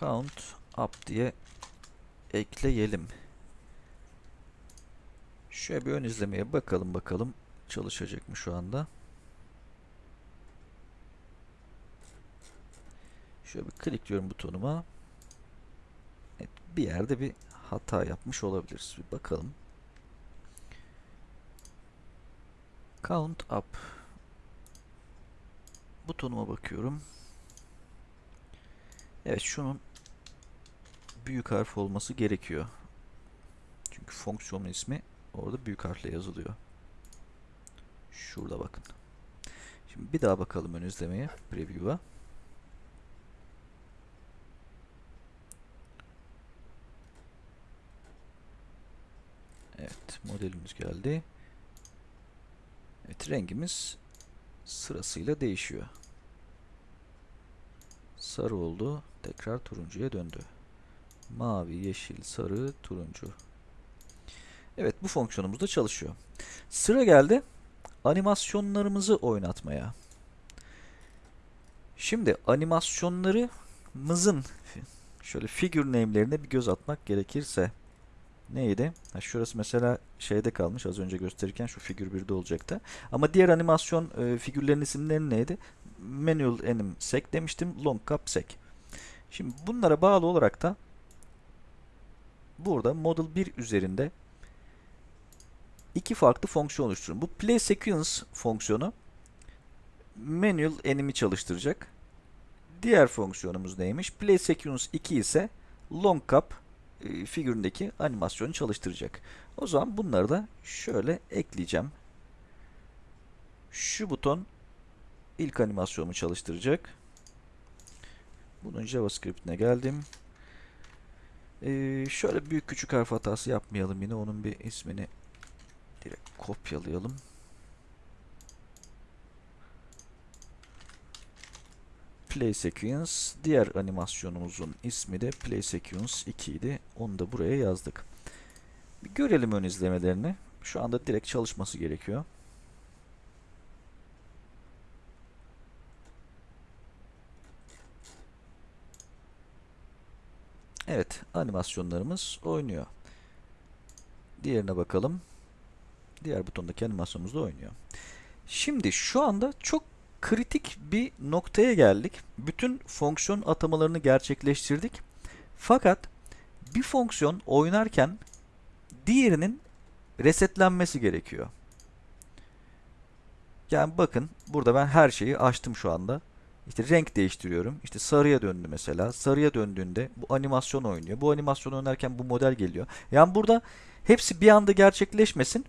Count up diye ekleyelim. Şöyle bir ön izlemeye bakalım bakalım çalışacak mı şu anda. Şöyle bir klikliyorum butonuma. Evet, bir yerde bir hata yapmış olabiliriz. Bir bakalım. Count up. Butonuma bakıyorum. Evet şunun büyük harf olması gerekiyor. Çünkü fonksiyonun ismi orada büyük harfle yazılıyor. Şurada bakın. Şimdi bir daha bakalım ön izlemeye, preview'a. Evet, modelimiz geldi. Evet, rengimiz sırasıyla değişiyor. Sarı oldu, tekrar turuncuya döndü. Mavi, yeşil, sarı, turuncu. Evet bu fonksiyonumuz da çalışıyor. Sıra geldi animasyonlarımızı oynatmaya. Şimdi animasyonlarımızın şöyle figure name'lerine bir göz atmak gerekirse neydi? Ha, şurası mesela şeyde kalmış az önce gösterirken şu figür 1'de olacaktı. Ama diğer animasyon e, figürlerin isimleri neydi? Manual anim sec demiştim. Long cap sec. Şimdi bunlara bağlı olarak da burada Model 1 üzerinde iki farklı fonksiyon oluşturun. Bu play sequence fonksiyonu manual enimi çalıştıracak. Diğer fonksiyonumuz neymiş? Play sequence 2 ise long cap e, figüründeki animasyonu çalıştıracak. O zaman bunları da şöyle ekleyeceğim. Şu buton ilk animasyonumu çalıştıracak. Bunun JavaScript'ine geldim. Ee, şöyle büyük küçük harf hatası yapmayalım yine. Onun bir ismini direkt kopyalayalım. Play Sequence. Diğer animasyonumuzun ismi de Play Sequence 2 idi. Onu da buraya yazdık. Bir görelim ön izlemelerini. Şu anda direkt çalışması gerekiyor. Evet, animasyonlarımız oynuyor. Diğerine bakalım. Diğer butondaki animasyonumuz da oynuyor. Şimdi şu anda çok kritik bir noktaya geldik. Bütün fonksiyon atamalarını gerçekleştirdik. Fakat bir fonksiyon oynarken diğerinin resetlenmesi gerekiyor. Yani bakın burada ben her şeyi açtım şu anda. İşte renk değiştiriyorum. İşte sarıya döndü mesela. Sarıya döndüğünde bu animasyon oynuyor. Bu animasyon oynarken bu model geliyor. Yani burada hepsi bir anda gerçekleşmesin.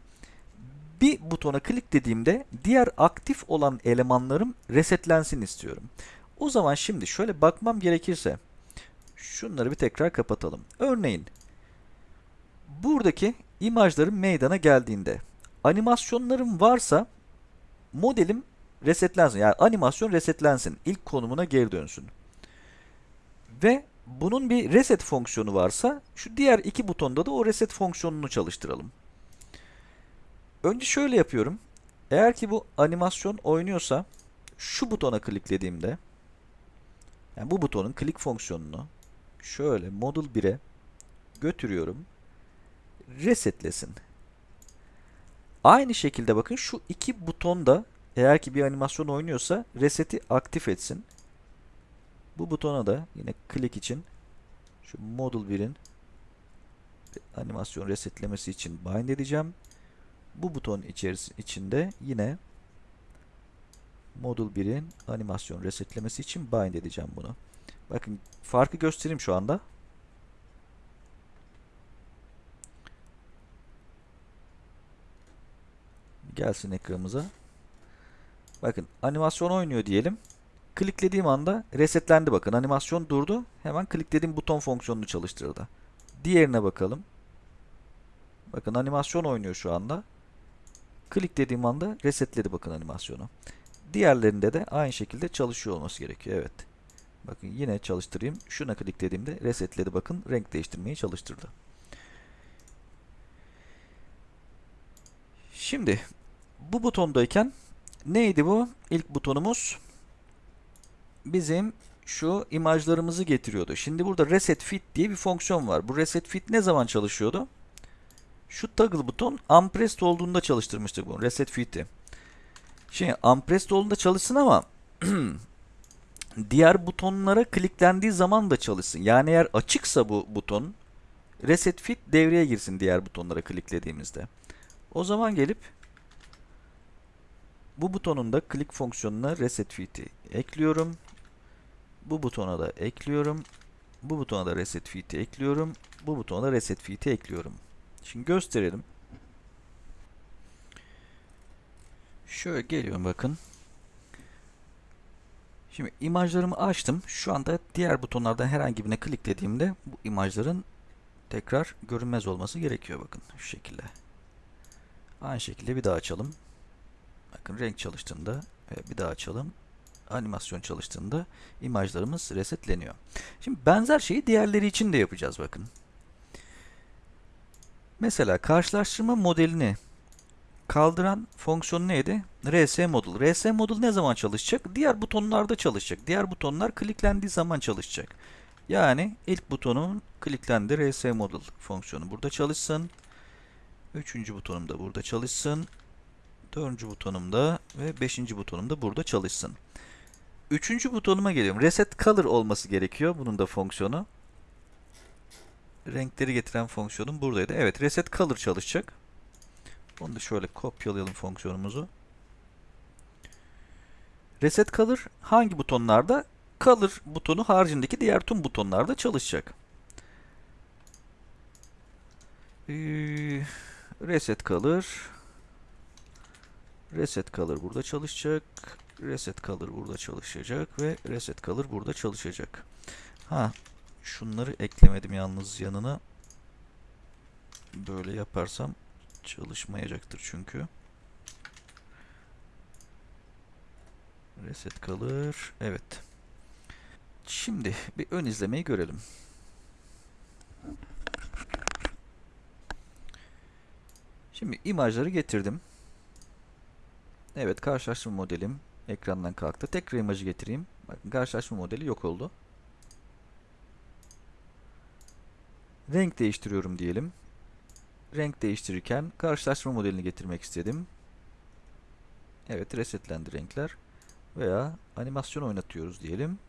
Bir butona klik dediğimde diğer aktif olan elemanlarım resetlensin istiyorum. O zaman şimdi şöyle bakmam gerekirse şunları bir tekrar kapatalım. Örneğin buradaki imajlarım meydana geldiğinde animasyonlarım varsa modelim resetlensin. Yani animasyon resetlensin. İlk konumuna geri dönsün. Ve bunun bir reset fonksiyonu varsa şu diğer iki butonda da o reset fonksiyonunu çalıştıralım. Önce şöyle yapıyorum. Eğer ki bu animasyon oynuyorsa şu butona kliklediğimde yani bu butonun klik fonksiyonunu şöyle Model 1'e götürüyorum. Resetlesin. Aynı şekilde bakın şu iki buton da eğer ki bir animasyon oynuyorsa reseti aktif etsin. Bu butona da yine klik için şu Model 1'in animasyon resetlemesi için bind edeceğim. Bu buton içinde yine Model 1'in animasyon resetlemesi için bind edeceğim bunu. Bakın farkı göstereyim şu anda. Gelsin ekranımıza. Bakın animasyon oynuyor diyelim. Kliklediğim anda resetlendi bakın. Animasyon durdu. Hemen kliklediğim buton fonksiyonunu çalıştırdı. Diğerine bakalım. Bakın animasyon oynuyor şu anda. Kliklediğim anda resetledi bakın animasyonu. Diğerlerinde de aynı şekilde çalışıyor olması gerekiyor. Evet. Bakın yine çalıştırayım. Şuna kliklediğimde resetledi bakın. Renk değiştirmeyi çalıştırdı. Şimdi bu butondayken neydi bu? İlk butonumuz bizim şu imajlarımızı getiriyordu. Şimdi burada reset fit diye bir fonksiyon var. Bu reset fit ne zaman çalışıyordu? Şu toggle buton unpressed olduğunda çalıştırmıştık bunu. Reset fit'i. Şimdi unpressed olduğunda çalışsın ama diğer butonlara kliklendiği zaman da çalışsın. Yani eğer açıksa bu buton reset fit devreye girsin diğer butonlara kliklediğimizde. O zaman gelip bu butonun da click fonksiyonuna reset fit'i ekliyorum. Bu butona da ekliyorum. Bu butona da reset fit'i ekliyorum. Bu butona da reset fit'i ekliyorum. Şimdi gösterelim. Şöyle geliyorum bakın. Şimdi imajlarımı açtım. Şu anda diğer butonlardan herhangi birine kliklediğimde bu imajların tekrar görünmez olması gerekiyor bakın şu şekilde. Aynı şekilde bir daha açalım. Bakın renk çalıştığında bir daha açalım. Animasyon çalıştığında imajlarımız resetleniyor. Şimdi benzer şeyi diğerleri için de yapacağız bakın. Mesela karşılaştırma modelini kaldıran fonksiyon neydi? RS model. RS model ne zaman çalışacak? Diğer butonlarda çalışacak. Diğer butonlar kliklendiği zaman çalışacak. Yani ilk butonun kliklendi RS model fonksiyonu burada çalışsın. Üçüncü butonum da burada çalışsın. Dördüncü butonum da ve beşinci butonum da burada çalışsın. Üçüncü butonuma geliyorum. Reset color olması gerekiyor. Bunun da fonksiyonu. Renkleri getiren fonksiyonum buradaydı. Evet reset color çalışacak. Onu da şöyle kopyalayalım fonksiyonumuzu. Reset color hangi butonlarda? Color butonu haricindeki diğer tüm butonlarda çalışacak. Ee, reset color Reset Color burada çalışacak. Reset Color burada çalışacak ve Reset Color burada çalışacak. Ha, şunları eklemedim yalnız yanına. Böyle yaparsam çalışmayacaktır çünkü. Reset kalır. Evet. Şimdi bir ön izlemeyi görelim. Şimdi imajları getirdim. Evet karşılaştırma modelim ekrandan kalktı. Tekrar imajı getireyim. Bakın karşılaştırma modeli yok oldu. Renk değiştiriyorum diyelim. Renk değiştirirken karşılaştırma modelini getirmek istedim. Evet resetlendi renkler. Veya animasyon oynatıyoruz diyelim.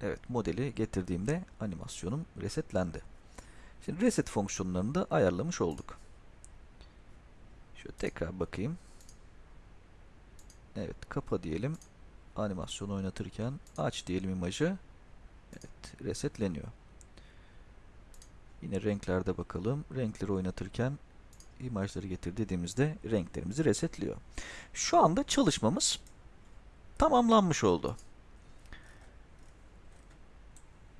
Evet modeli getirdiğimde animasyonum resetlendi. Şimdi reset fonksiyonlarını da ayarlamış olduk. Şöyle tekrar bakayım. Evet kapa diyelim. Animasyon oynatırken aç diyelim imajı. Evet resetleniyor. Yine renklerde bakalım. Renkleri oynatırken imajları getir dediğimizde renklerimizi resetliyor. Şu anda çalışmamız tamamlanmış oldu.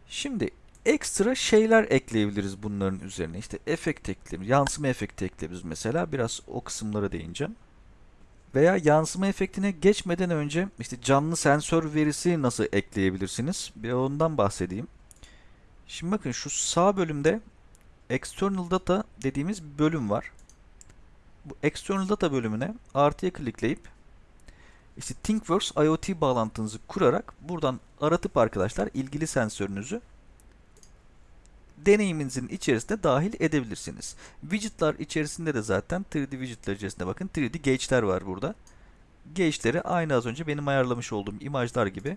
Şimdi ekstra şeyler ekleyebiliriz bunların üzerine. İşte efekt ekleyebiliriz. Yansıma efekti ekleyebiliriz mesela. Biraz o kısımlara değineceğim. Veya yansıma efektine geçmeden önce işte canlı sensör verisi nasıl ekleyebilirsiniz? Bir ondan bahsedeyim. Şimdi bakın şu sağ bölümde external data dediğimiz bir bölüm var. Bu external data bölümüne artıya klikleyip işte ThinkWorks IoT bağlantınızı kurarak buradan aratıp arkadaşlar ilgili sensörünüzü deneyiminizin içerisinde dahil edebilirsiniz. Widget'lar içerisinde de zaten 3D widget'lar içerisinde bakın 3D gauge'ler var burada. Gauge'leri aynı az önce benim ayarlamış olduğum imajlar gibi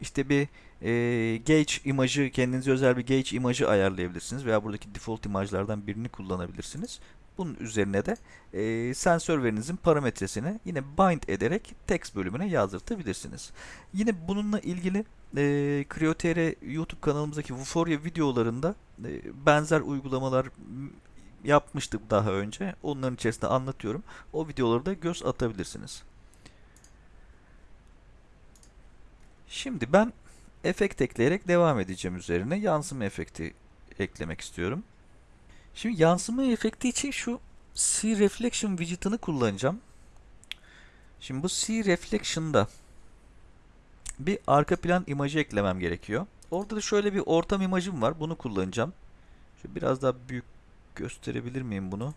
işte bir e, gauge imajı, kendinize özel bir gauge imajı ayarlayabilirsiniz veya buradaki default imajlardan birini kullanabilirsiniz. Bunun üzerine de e, sensör verinizin parametresini yine bind ederek text bölümüne yazdırtabilirsiniz. Yine bununla ilgili e, CryoTR YouTube kanalımızdaki Vuforia videolarında e, benzer uygulamalar yapmıştık daha önce. Onların içerisinde anlatıyorum. O videoları da göz atabilirsiniz. Şimdi ben efekt ekleyerek devam edeceğim üzerine. Yansıma efekti eklemek istiyorum. Şimdi yansıma efekti için şu C Reflection widget'ını kullanacağım. Şimdi bu C Reflection'da bir arka plan imajı eklemem gerekiyor. Orada da şöyle bir ortam imajım var. Bunu kullanacağım. Şöyle biraz daha büyük gösterebilir miyim bunu?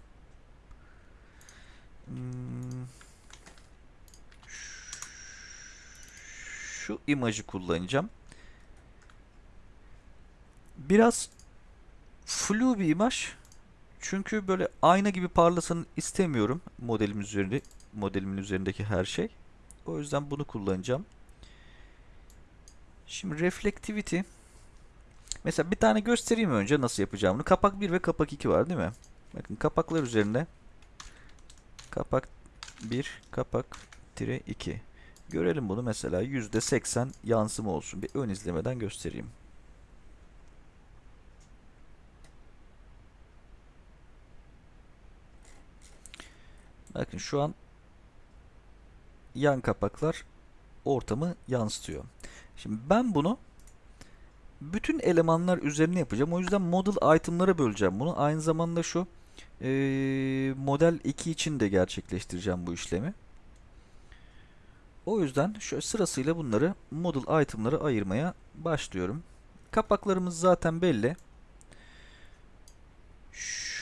Hmm. Şu imajı kullanacağım. Biraz flu bir imaj. Çünkü böyle ayna gibi parlasın istemiyorum modelim üzerinde modelimin üzerindeki her şey. O yüzden bunu kullanacağım. Şimdi reflectivity mesela bir tane göstereyim önce nasıl yapacağımını. Kapak 1 ve kapak 2 var değil mi? Bakın kapaklar üzerinde kapak 1, kapak tire 2. Görelim bunu mesela %80 yansıma olsun. Bir ön izlemeden göstereyim. Bakın şu an yan kapaklar ortamı yansıtıyor. Şimdi ben bunu bütün elemanlar üzerine yapacağım. O yüzden model item'lara böleceğim bunu. Aynı zamanda şu e, model 2 için de gerçekleştireceğim bu işlemi. O yüzden şöyle sırasıyla bunları model item'lara ayırmaya başlıyorum. Kapaklarımız zaten belli.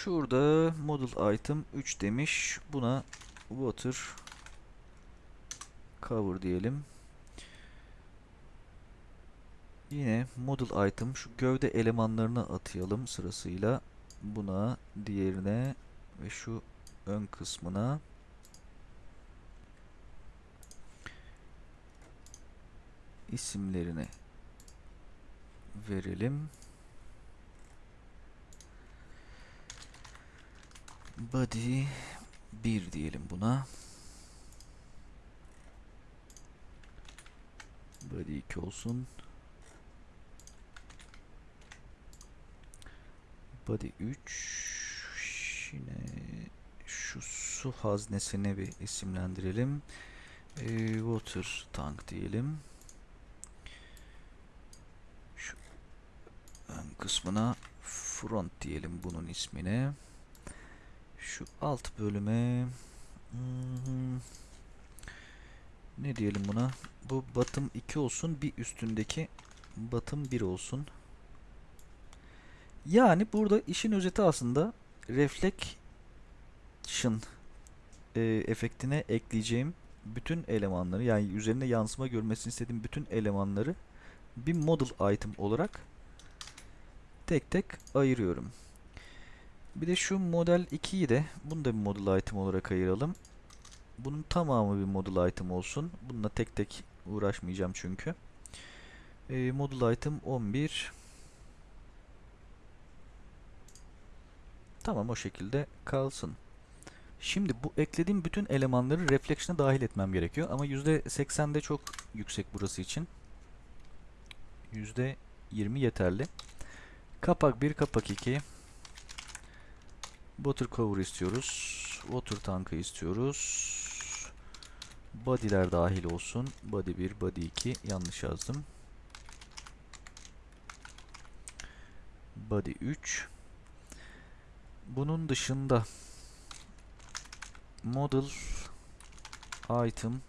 Şurada model item 3 demiş. Buna water cover diyelim. Yine model item şu gövde elemanlarını atayalım sırasıyla. Buna, diğerine ve şu ön kısmına isimlerini verelim. Body 1 diyelim buna. Body 2 olsun. Body 3 yine şu su haznesine bir isimlendirelim. E, water tank diyelim. ön kısmına front diyelim bunun ismine. Şu alt bölüme hmm, ne diyelim buna? Bu bottom 2 olsun. Bir üstündeki bottom 1 olsun. Yani burada işin özeti aslında reflection e, efektine ekleyeceğim bütün elemanları yani üzerinde yansıma görmesini istediğim bütün elemanları bir model item olarak tek tek ayırıyorum. Bir de şu model 2'yi de bunu da bir model item olarak ayıralım. Bunun tamamı bir model item olsun. Bununla tek tek uğraşmayacağım çünkü. E, model item 11 Tamam o şekilde kalsın. Şimdi bu eklediğim bütün elemanları reflection'a dahil etmem gerekiyor. Ama %80'de çok yüksek burası için. %20 yeterli. Kapak 1, kapak 2. Water cover istiyoruz. Water tankı istiyoruz. Body'ler dahil olsun. Body 1, body 2. Yanlış yazdım. Body 3. Bunun dışında model item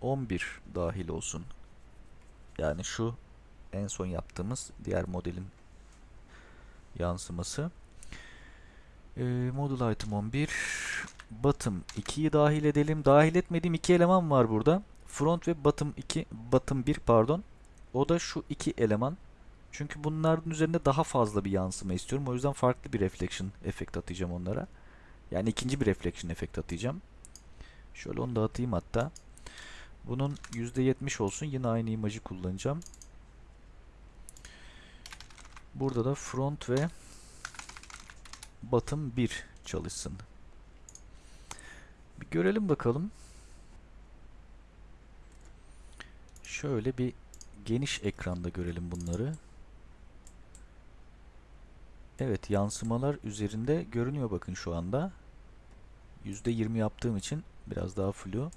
11 dahil olsun. Yani şu en son yaptığımız diğer modelin yansıması. Ee, model item 11 bottom 2'yi dahil edelim. Dahil etmediğim iki eleman var burada. Front ve bottom 2 bottom 1 pardon. O da şu iki eleman. Çünkü bunların üzerinde daha fazla bir yansıma istiyorum. O yüzden farklı bir reflection efekt atacağım onlara. Yani ikinci bir reflection efekt atacağım. Şöyle onu da atayım hatta. Bunun %70 olsun. Yine aynı imajı kullanacağım. Burada da front ve bottom 1 çalışsın. Bir görelim bakalım. Şöyle bir geniş ekranda görelim bunları. Evet yansımalar üzerinde görünüyor bakın şu anda. %20 yaptığım için biraz daha flu.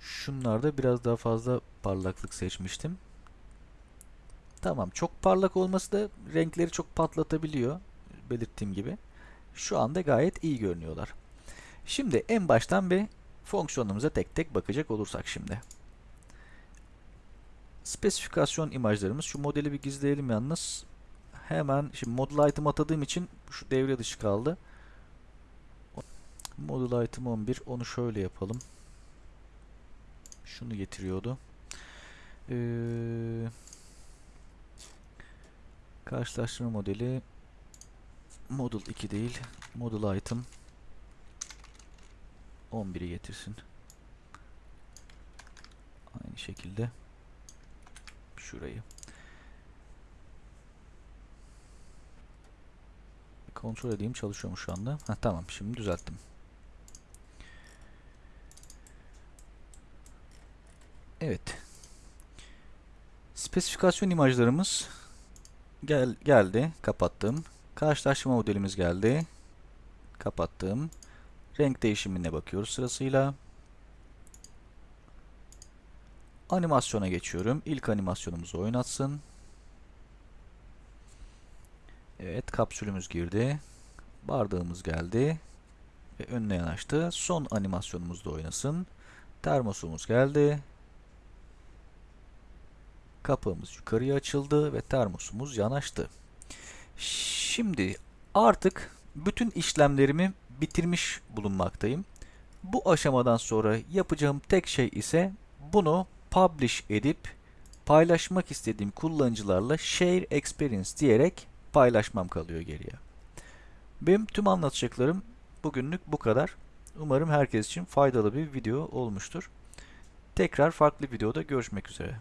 Şunlarda biraz daha fazla parlaklık seçmiştim. Tamam çok parlak olması da renkleri çok patlatabiliyor. Belirttiğim gibi. Şu anda gayet iyi görünüyorlar. Şimdi en baştan bir fonksiyonumuza tek tek bakacak olursak şimdi. Spesifikasyon imajlarımız. Şu modeli bir gizleyelim yalnız. Hemen şimdi model item atadığım için şu devre dışı kaldı. Model item 11 onu şöyle yapalım. Şunu getiriyordu. Ee, karşılaştırma modeli model 2 değil model item 11'i getirsin. Aynı şekilde şurayı. Kontrol edeyim çalışıyor mu şu anda? Heh, tamam şimdi düzelttim. Evet. Spesifikasyon imajlarımız gel geldi. Kapattım. Karşılaştırma modelimiz geldi. Kapattım. Renk değişimine bakıyoruz sırasıyla. Animasyona geçiyorum. İlk animasyonumuzu oynatsın. Evet kapsülümüz girdi. Bardağımız geldi. Ve önüne yanaştı. Son animasyonumuz da oynasın. Termosumuz geldi. Kapağımız yukarıya açıldı ve termosumuz yanaştı. Şimdi artık bütün işlemlerimi bitirmiş bulunmaktayım. Bu aşamadan sonra yapacağım tek şey ise bunu publish edip paylaşmak istediğim kullanıcılarla share experience diyerek paylaşmam kalıyor geriye. Benim tüm anlatacaklarım bugünlük bu kadar. Umarım herkes için faydalı bir video olmuştur. Tekrar farklı videoda görüşmek üzere.